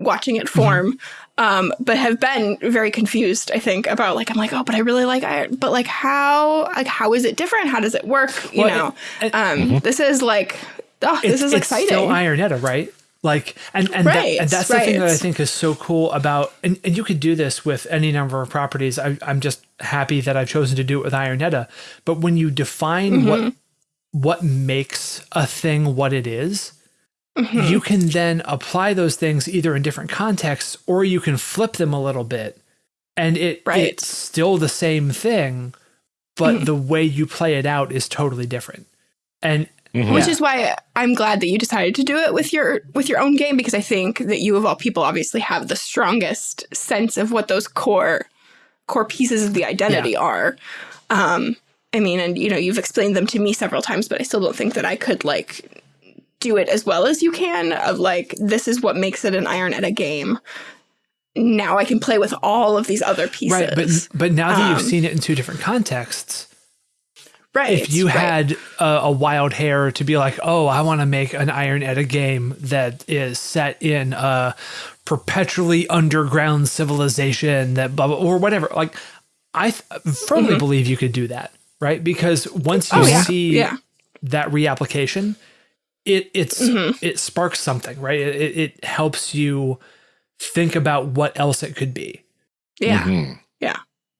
watching it form, um, but have been very confused, I think, about like, I'm like, oh, but I really like iron, but like, how, like, how is it different? How does it work? You Well, know, it- um, this is like, oh, this is it's exciting. still Iron Edda, right? Like, and and, that, and that's the thing that I think is so cool about, and, and you could do this with any number of properties. I, I'm just happy that I've chosen to do it with Iron Edda. But when you define what Mm-hmm. what makes a thing what it is, Mm-hmm. you can then apply those things either in different contexts or you can flip them a little bit, and it Right. It's still the same thing, but the way you play it out is totally different. And which Yeah. is why I'm glad that you decided to do it with your with your own game because I think that you of all people obviously have the strongest sense of what those core core pieces of the identity are. Um, I mean, and you know, you've explained them to me several times, but I still don't think that I could like do it as well as you can. Of like, this is what makes it an Iron Edda game. Now I can play with all of these other pieces. Right, but but now that you've Um, seen it in two different contexts, right, if you right. had a, a wild hair to be like, oh, I want to make an Iron Edda game that is set in a perpetually underground civilization that blah blah or whatever, like I th- firmly believe you could do that, right? Because once you Mm-hmm. Oh, yeah, see yeah. that reapplication, it it's Mm-hmm. it sparks something, right? It, it, it helps you think about what else it could be. Yeah. Mhm.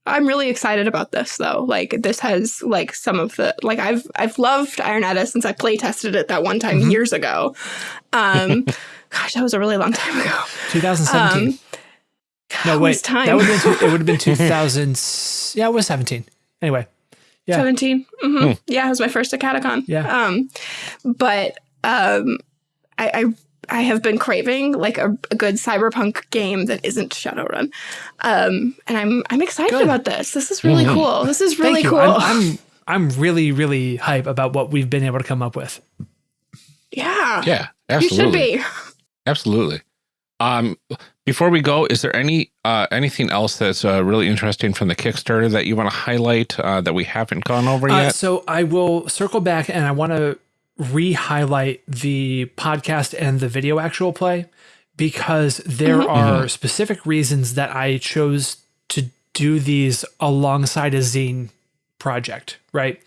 I'm really excited about this though. Like this has like some of the like I've I've loved Iron Edda since I play tested it that one time Mm-hmm. years ago. Um gosh, that was a really long time ago. 2017. Um, No, it wait. was time. That would have been, it would have been 2000. yeah, it was 17. Anyway, yeah. 17. hmm Yeah, it was my first Acadecon. Yeah. Um but um I, I I have been craving like a, a good cyberpunk game that isn't Shadowrun. Um and I'm I'm excited Good. about this. This is really cool. This is really thank you. cool. I'm, I'm, I'm really, really hype about what we've been able to come up with. yeah. Yeah, You absolutely. should be. Absolutely. Um, before we go, is there any uh, anything else that's uh, really interesting from the Kickstarter that you want to highlight uh, that we haven't gone over Uh, yet? so I will circle back and I want to re-highlight the podcast and the video actual play because there are specific reasons that I chose to do these alongside a zine project, right?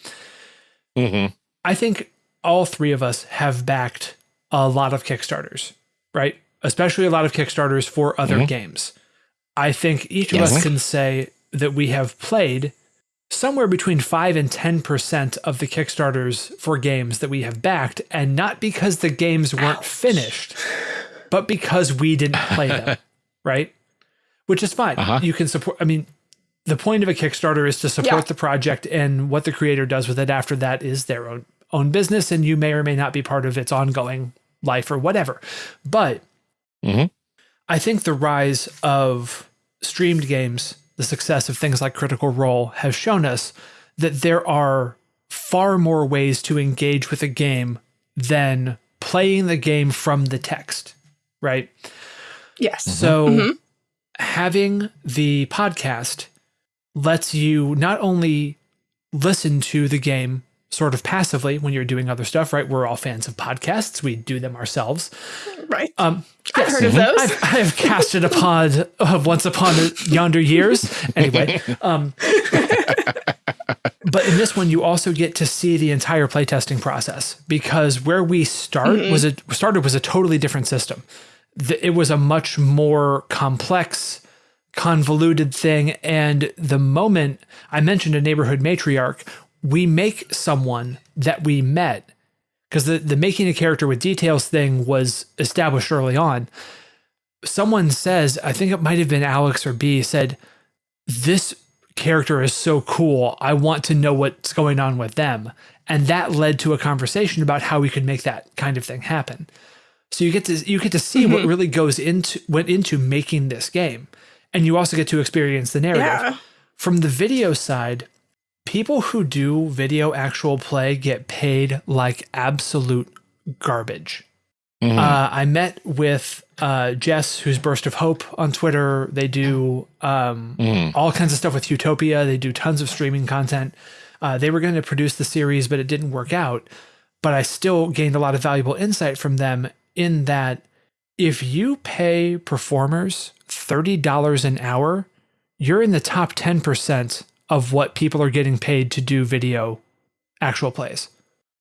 Mhm. I think all three of us have backed a lot of Kickstarters, right? Especially a lot of Kickstarters for other games. I think each of us can say that we have played somewhere between 5 and 10% of the Kickstarters for games that we have backed, and not because the games weren't finished, but because we didn't play them, right? Which is fine. Uh-huh. You can support, I mean, the point of a Kickstarter is to support Yeah. the project, and what the creator does with it after that is their own own business, and you may or may not be part of its ongoing life or whatever. But Mhm. I think the rise of streamed games, the success of things like Critical Role, has shown us that there are far more ways to engage with a game than playing the game from the text, right? Yes. So mm-hmm. Mm-hmm. having the podcast lets you not only listen to the game sort of passively when you're doing other stuff, right? We're all fans of podcasts. We do them ourselves. Right. Um, I've heard of those. I've, I've casted a pod of once upon a yonder years. Anyway, um, but in this one, you also get to see the entire playtesting process because where we start was a started was a totally different system. The- It was a much more complex, convoluted thing, and the moment I mentioned a neighborhood matriarch, we make someone that we met because the, the making a character with details thing was established early on. Someone says, I think it might have been Alex or B, said, This character is so cool. I want to know what's going on with them. And that led to a conversation about how we could make that kind of thing happen. So you get to you get to see what mm-hmm. really goes into went into making this game. And you also get to experience the narrative. Yeah. From the video side, people who do video actual play get paid like absolute garbage. Mhm. Uh, I met with uh, Jess, who's Burst of Hope on Twitter. They do um, Mhm. all kinds of stuff with Utopia. They do tons of streaming content. Uh, they were going to produce the series, but it didn't work out. But I still gained a lot of valuable insight from them in that if you pay performers $30 an hour, you're in the top 10% of what people are getting paid to do video actual plays.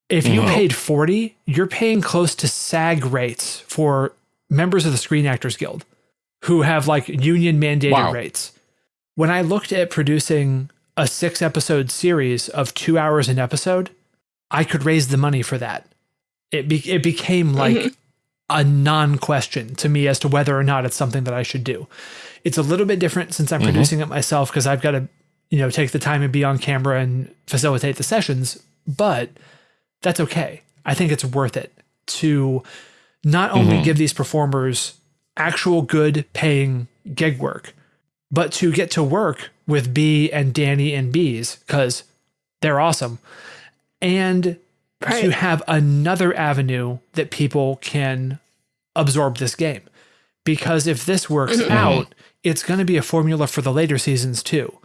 If you Mhm. paid 40, you're paying close to SAG rates for members of the Screen Actors Guild who have like union mandated Wow. rates. When I looked at producing a six episode series of two hours an episode, I could raise the money for that. It, be- it became like Mhm. a non question to me as to whether or not it's something that I should do. It's a little bit different since I'm Mhm. producing it myself because I've got to, you know, take the time and be on camera and facilitate the sessions, but that's okay. I think it's worth it to not only Mhm. give these performers actual good paying gig work, but to get to work with B and Danny and Bees because they're awesome. And to have another avenue that people can absorb this game. Because if this works Mhm. out, it's going to be a formula for the later seasons too.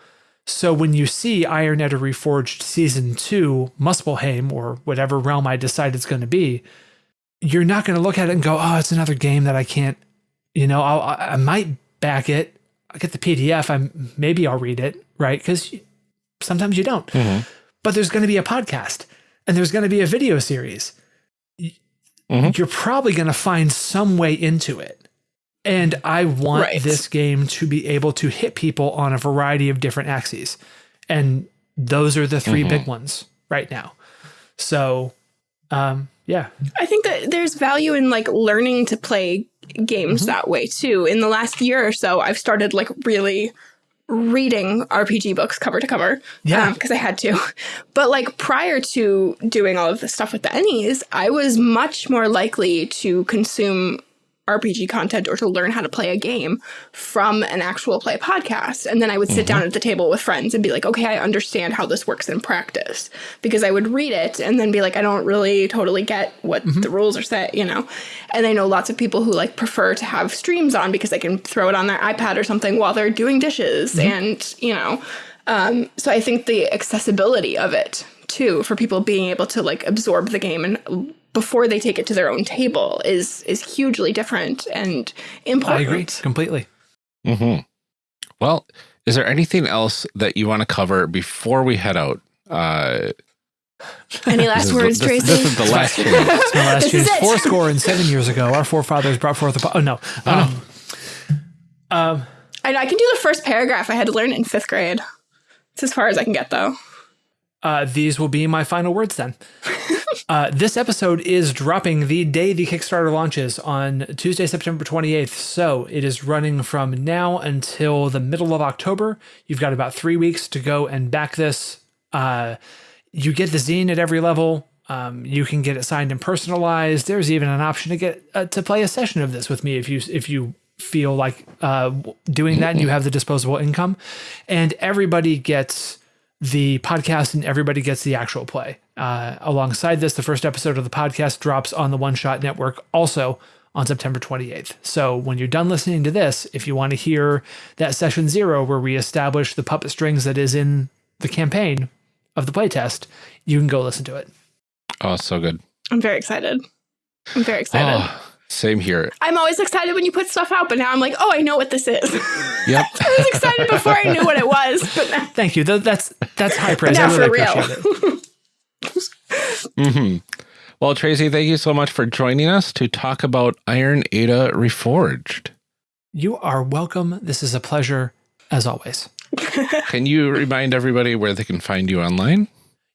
So when you see Iron Edda Reforged season two, Muspelheim, or whatever realm I decide it's going to be, you're not going to look at it and go, "Oh, it's another game that I can't." You know, I'll, I I might back it. I'll get the PDF. I maybe I'll read it, right? Because sometimes you don't. Mhm. But there's going to be a podcast, and there's going to be a video series. Mhm. You're probably going to find some way into it. And I want Right. this game to be able to hit people on a variety of different axes. And those are the 3 Mhm. big ones right now. So, um, yeah. I think that there's value in like learning to play games that way too. In the last year or so, I've started like really reading RPG books cover to cover. Yeah. Because I had to. But like prior to doing all of the stuff with the Ennies, I was much more likely to consume RPG content or to learn how to play a game from an actual play podcast. And then I would sit mm-hmm. down at the table with friends and be like, okay, I understand how this works in practice. Because I would read it and then be like, I don't really totally get what mm-hmm. the rules are set, you know? And I know lots of people who like prefer to have streams on because they can throw it on their iPad or something while they're doing dishes. Mm-hmm. And, you know, um, so I think the accessibility of it too for people being able to like absorb the game and before they take it to their own table is is hugely different and important. I important. agree completely. hmm Well, is there anything else that you want to cover before we head out? Uh, Any last words, this, Tracy? This is the last chance. It's my last This chance. is it. Four score and seven years ago, our forefathers brought forth a. Po- oh, no. Um, um, I know I can do the first paragraph. I had to learn it in fifth grade. It's as far as I can get though. Uh, these will be my final words then. uh, this episode is dropping the day the Kickstarter launches on Tuesday, September 28th. So it is running from now until the middle of October. You've got about three weeks to go and back this. Uh, you get the zine at every level. Um, you can get it signed and personalized. There's even an option to get uh, to play a session of this with me if you if you feel like uh, doing that and you have the disposable income. And everybody gets the podcast and everybody gets the actual play. Uh, alongside this, the first episode of the podcast drops on the One Shot Network also on September 28th. So when you're done listening to this, if you want to hear that session zero where we establish the puppet strings that is in the campaign of the playtest, you can go listen to it. Oh, so good. I'm very excited. I'm very excited. Oh, same here. I'm always excited when you put stuff out, but now I'm like, oh, I know what this is. Yep. I was excited before I knew what it was, but now, Thank you. That's that's high praise. now I really for real. appreciate it. hmm Well, Tracy, thank you so much for joining us to talk about Iron Edda Reforged. You are welcome. This is a pleasure as always. Can you remind everybody where they can find you online?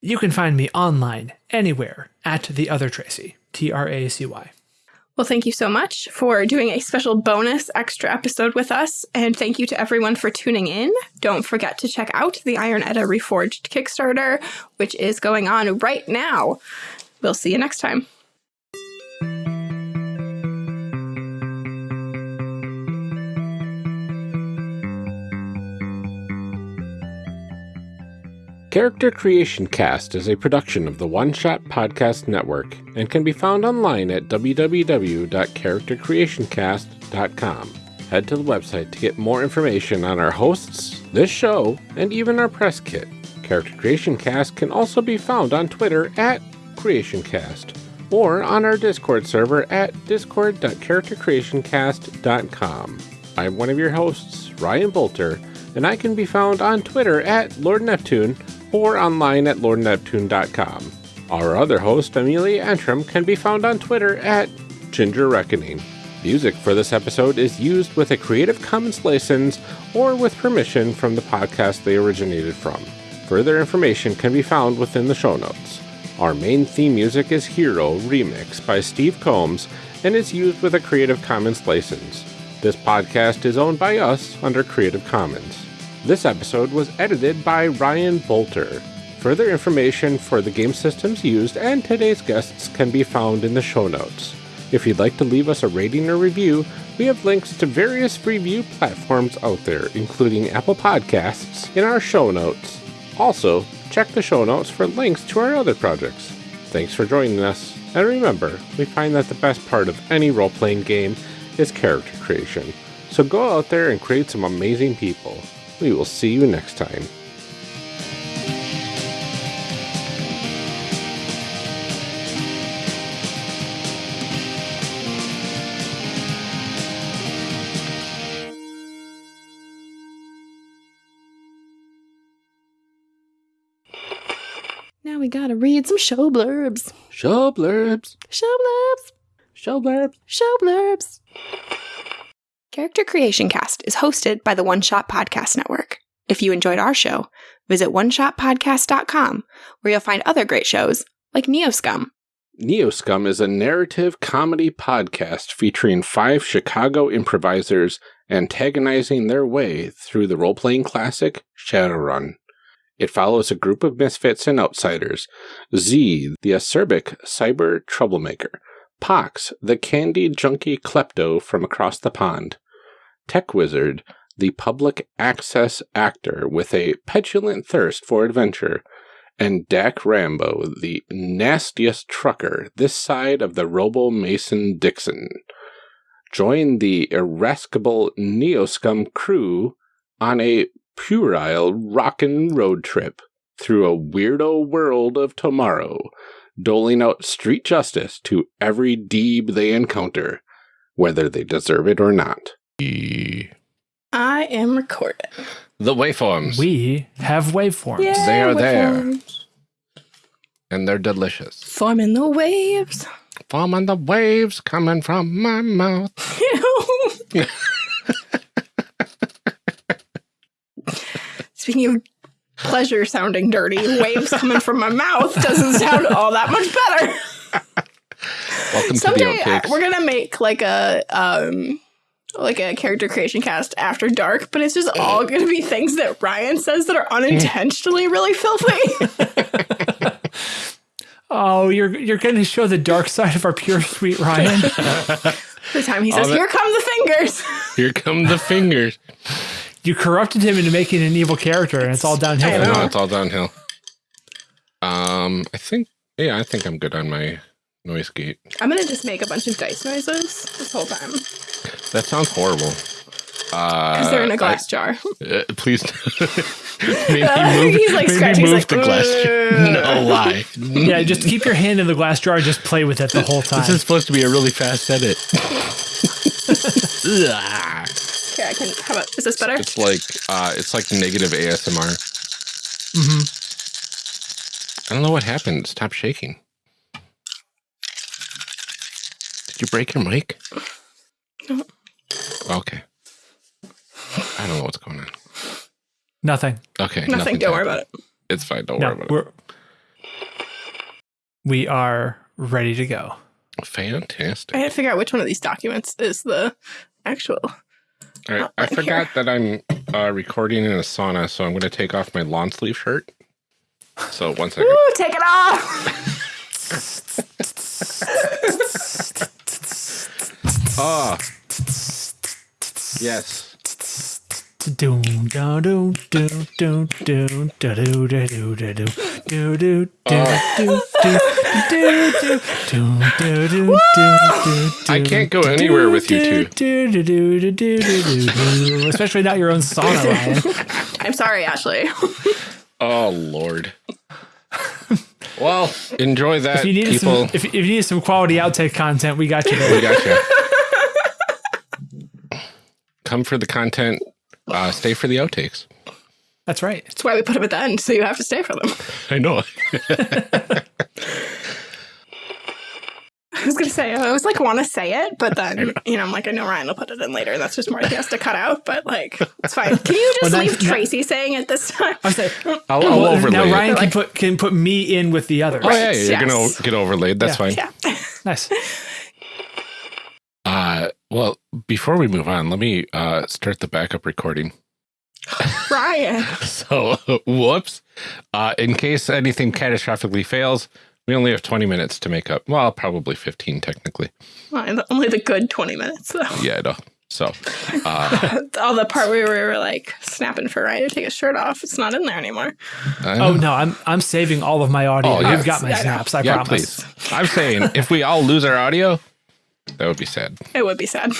You can find me online anywhere at the other Tracy, T R A C Y. Well, thank you so much for doing a special bonus extra episode with us. And thank you to everyone for tuning in. Don't forget to check out the Iron Edda Reforged Kickstarter, which is going on right now. We'll see you next time. Character Creation Cast is a production of the One Shot Podcast Network and can be found online at www.charactercreationcast.com. Head to the website to get more information on our hosts, this show, and even our press kit. Character Creation Cast can also be found on Twitter at CreationCast or on our Discord server at discord.charactercreationcast.com. I'm one of your hosts, Ryan Boelter, and I can be found on Twitter at Lord Neptune or online at lordneptune.com. Our other host, Amelia Antrim, can be found on Twitter at Ginger Reckoning. Music for this episode is used with a Creative Commons license or with permission from the podcast they originated from. Further information can be found within the show notes. Our main theme music is Hero Remix by Steve Combs and is used with a Creative Commons license. This podcast is owned by us under Creative Commons. This episode was edited by Ryan Boelter. Further information for the game systems used and today's guests can be found in the show notes. If you'd like to leave us a rating or review, we have links to various review platforms out there, including Apple Podcasts, in our show notes. Also, check the show notes for links to our other projects. Thanks for joining us, and remember, we find that the best part of any role playing game is character creation. So go out there and create some amazing people. We will see you next time. Now we gotta read some show blurbs. Show blurbs. Show blurbs. Show blurbs. Show blurbs. Character Creation Cast is hosted by the One Shot Podcast Network. If you enjoyed our show, visit oneshotpodcast.com where you'll find other great shows like Neoscum. Neoscum is a narrative comedy podcast featuring five Chicago improvisers antagonizing their way through the role playing classic Shadowrun. It follows a group of misfits and outsiders Z, the acerbic cyber troublemaker, Pox, the candy junkie klepto from across the pond, Tech Wizard, the public access actor with a petulant thirst for adventure, and Dak Rambo, the nastiest trucker this side of the Robo Mason Dixon. Join the irascible Neoscum crew on a puerile rockin' road trip through a weirdo world of tomorrow, doling out street justice to every deeb they encounter, whether they deserve it or not. I am recording. The waveforms. We have waveforms. They are there. and they're delicious. Forming the waves. Forming the waves coming from my mouth. Speaking of pleasure sounding dirty, waves coming from my mouth doesn't sound all that much better. Welcome Someday to the uh, we're gonna make like a um like a character creation cast after dark, but it's just all gonna be things that Ryan says that are unintentionally really filthy. Oh, you're you're going to show the dark side of our pure sweet Ryan. the time he says, that- "Here come the fingers." Here come the fingers. you corrupted him into making an evil character, and it's all downhill. I know. It's all downhill. Um, I think, yeah, I think I'm good on my noise gate. I'm gonna just make a bunch of dice noises this whole time That sounds horrible. because Uh, they're in a glass jar. uh, please, maybe move, He's, like, maybe scratching, he's move like, the glass. "Ugh." No lie. Yeah, just keep your hand in the glass jar and just play with it the whole time. This is supposed to be a really fast edit. Okay, I can. How about is this better? it's like uh, it's like negative ASMR. Mm-hmm. I don't know what happened. Stop shaking. Did you break your mic? No. Okay. I don't know what's going on. Nothing. Okay. Nothing. nothing's Don't worry about it. It's fine. Don't No, worry about we're we are ready to go. Fantastic. I had to figure out which one of these documents is the actual. All right. I right here. forgot that I'm uh, recording in a sauna, so I'm going to take off my lawn sleeve shirt. So one second. Woo! Take it off. Ah. Yes. I can't go anywhere with you two. Especially not your own sauna, Ryan. I'm sorry, Ashley. Oh Lord. Well, enjoy that, If you need people. some, if, if you need some quality outtake content, we got you we got you. Come for the content. Uh, stay for the outtakes. That's right. That's why we put them at the end, so you have to stay for them. I know. I was gonna say I was like want to say it, but then you know I'm like I know Ryan will put it in later. That's just more he has to cut out. But like it's fine. Can you just Well, leave now- now- Tracy saying it this time? I say, I'll, I'll well, overlay now it. Ryan can Like- put can put me in with the others. Oh yeah, yeah, you're gonna get overlaid. That's Yeah. fine. Yeah. Nice. Uh, well, before we move on, let me uh, start the backup recording. Ryan. So, whoops. Uh, in case anything catastrophically fails, we only have 20 minutes to make up. Well, probably 15 technically. Well, only the good 20 minutes though. Yeah, I know. So, uh, All the part where we were like snapping for Ryan to take his shirt off, it's not in there anymore. Oh no, I'm I'm saving all of my audio. Oh, You've got my Yeah, I know. snaps. I yeah, promise. please. I'm saying if we all lose our audio, that would be sad. It would be sad.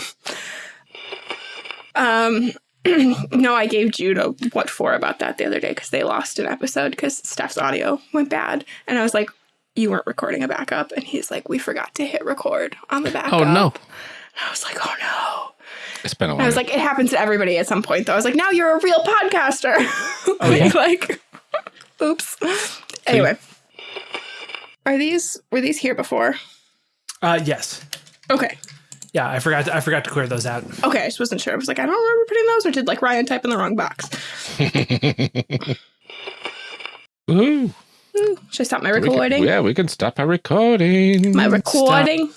Um, no, I gave Jude a what for about that the other day because they lost an episode because Steph's audio went bad, and I was like, "You weren't recording a backup," and he's like, "We forgot to hit record on the backup." Oh, no. I was like, "Oh no." It's been a while. I was like, it happens to everybody at some point, though. I was like, now you're a real podcaster. Oh, yeah? like, oops. Anyway, are these were these here before? Uh, yes. Okay, Yeah, I forgot. To, I forgot to clear those out. okay. I just wasn't sure. I was like, I don't remember putting those, or did like Ryan type in the wrong box? Ooh, Ooh, should I stop my we can- recording? yeah, we can stop our recording. My recording.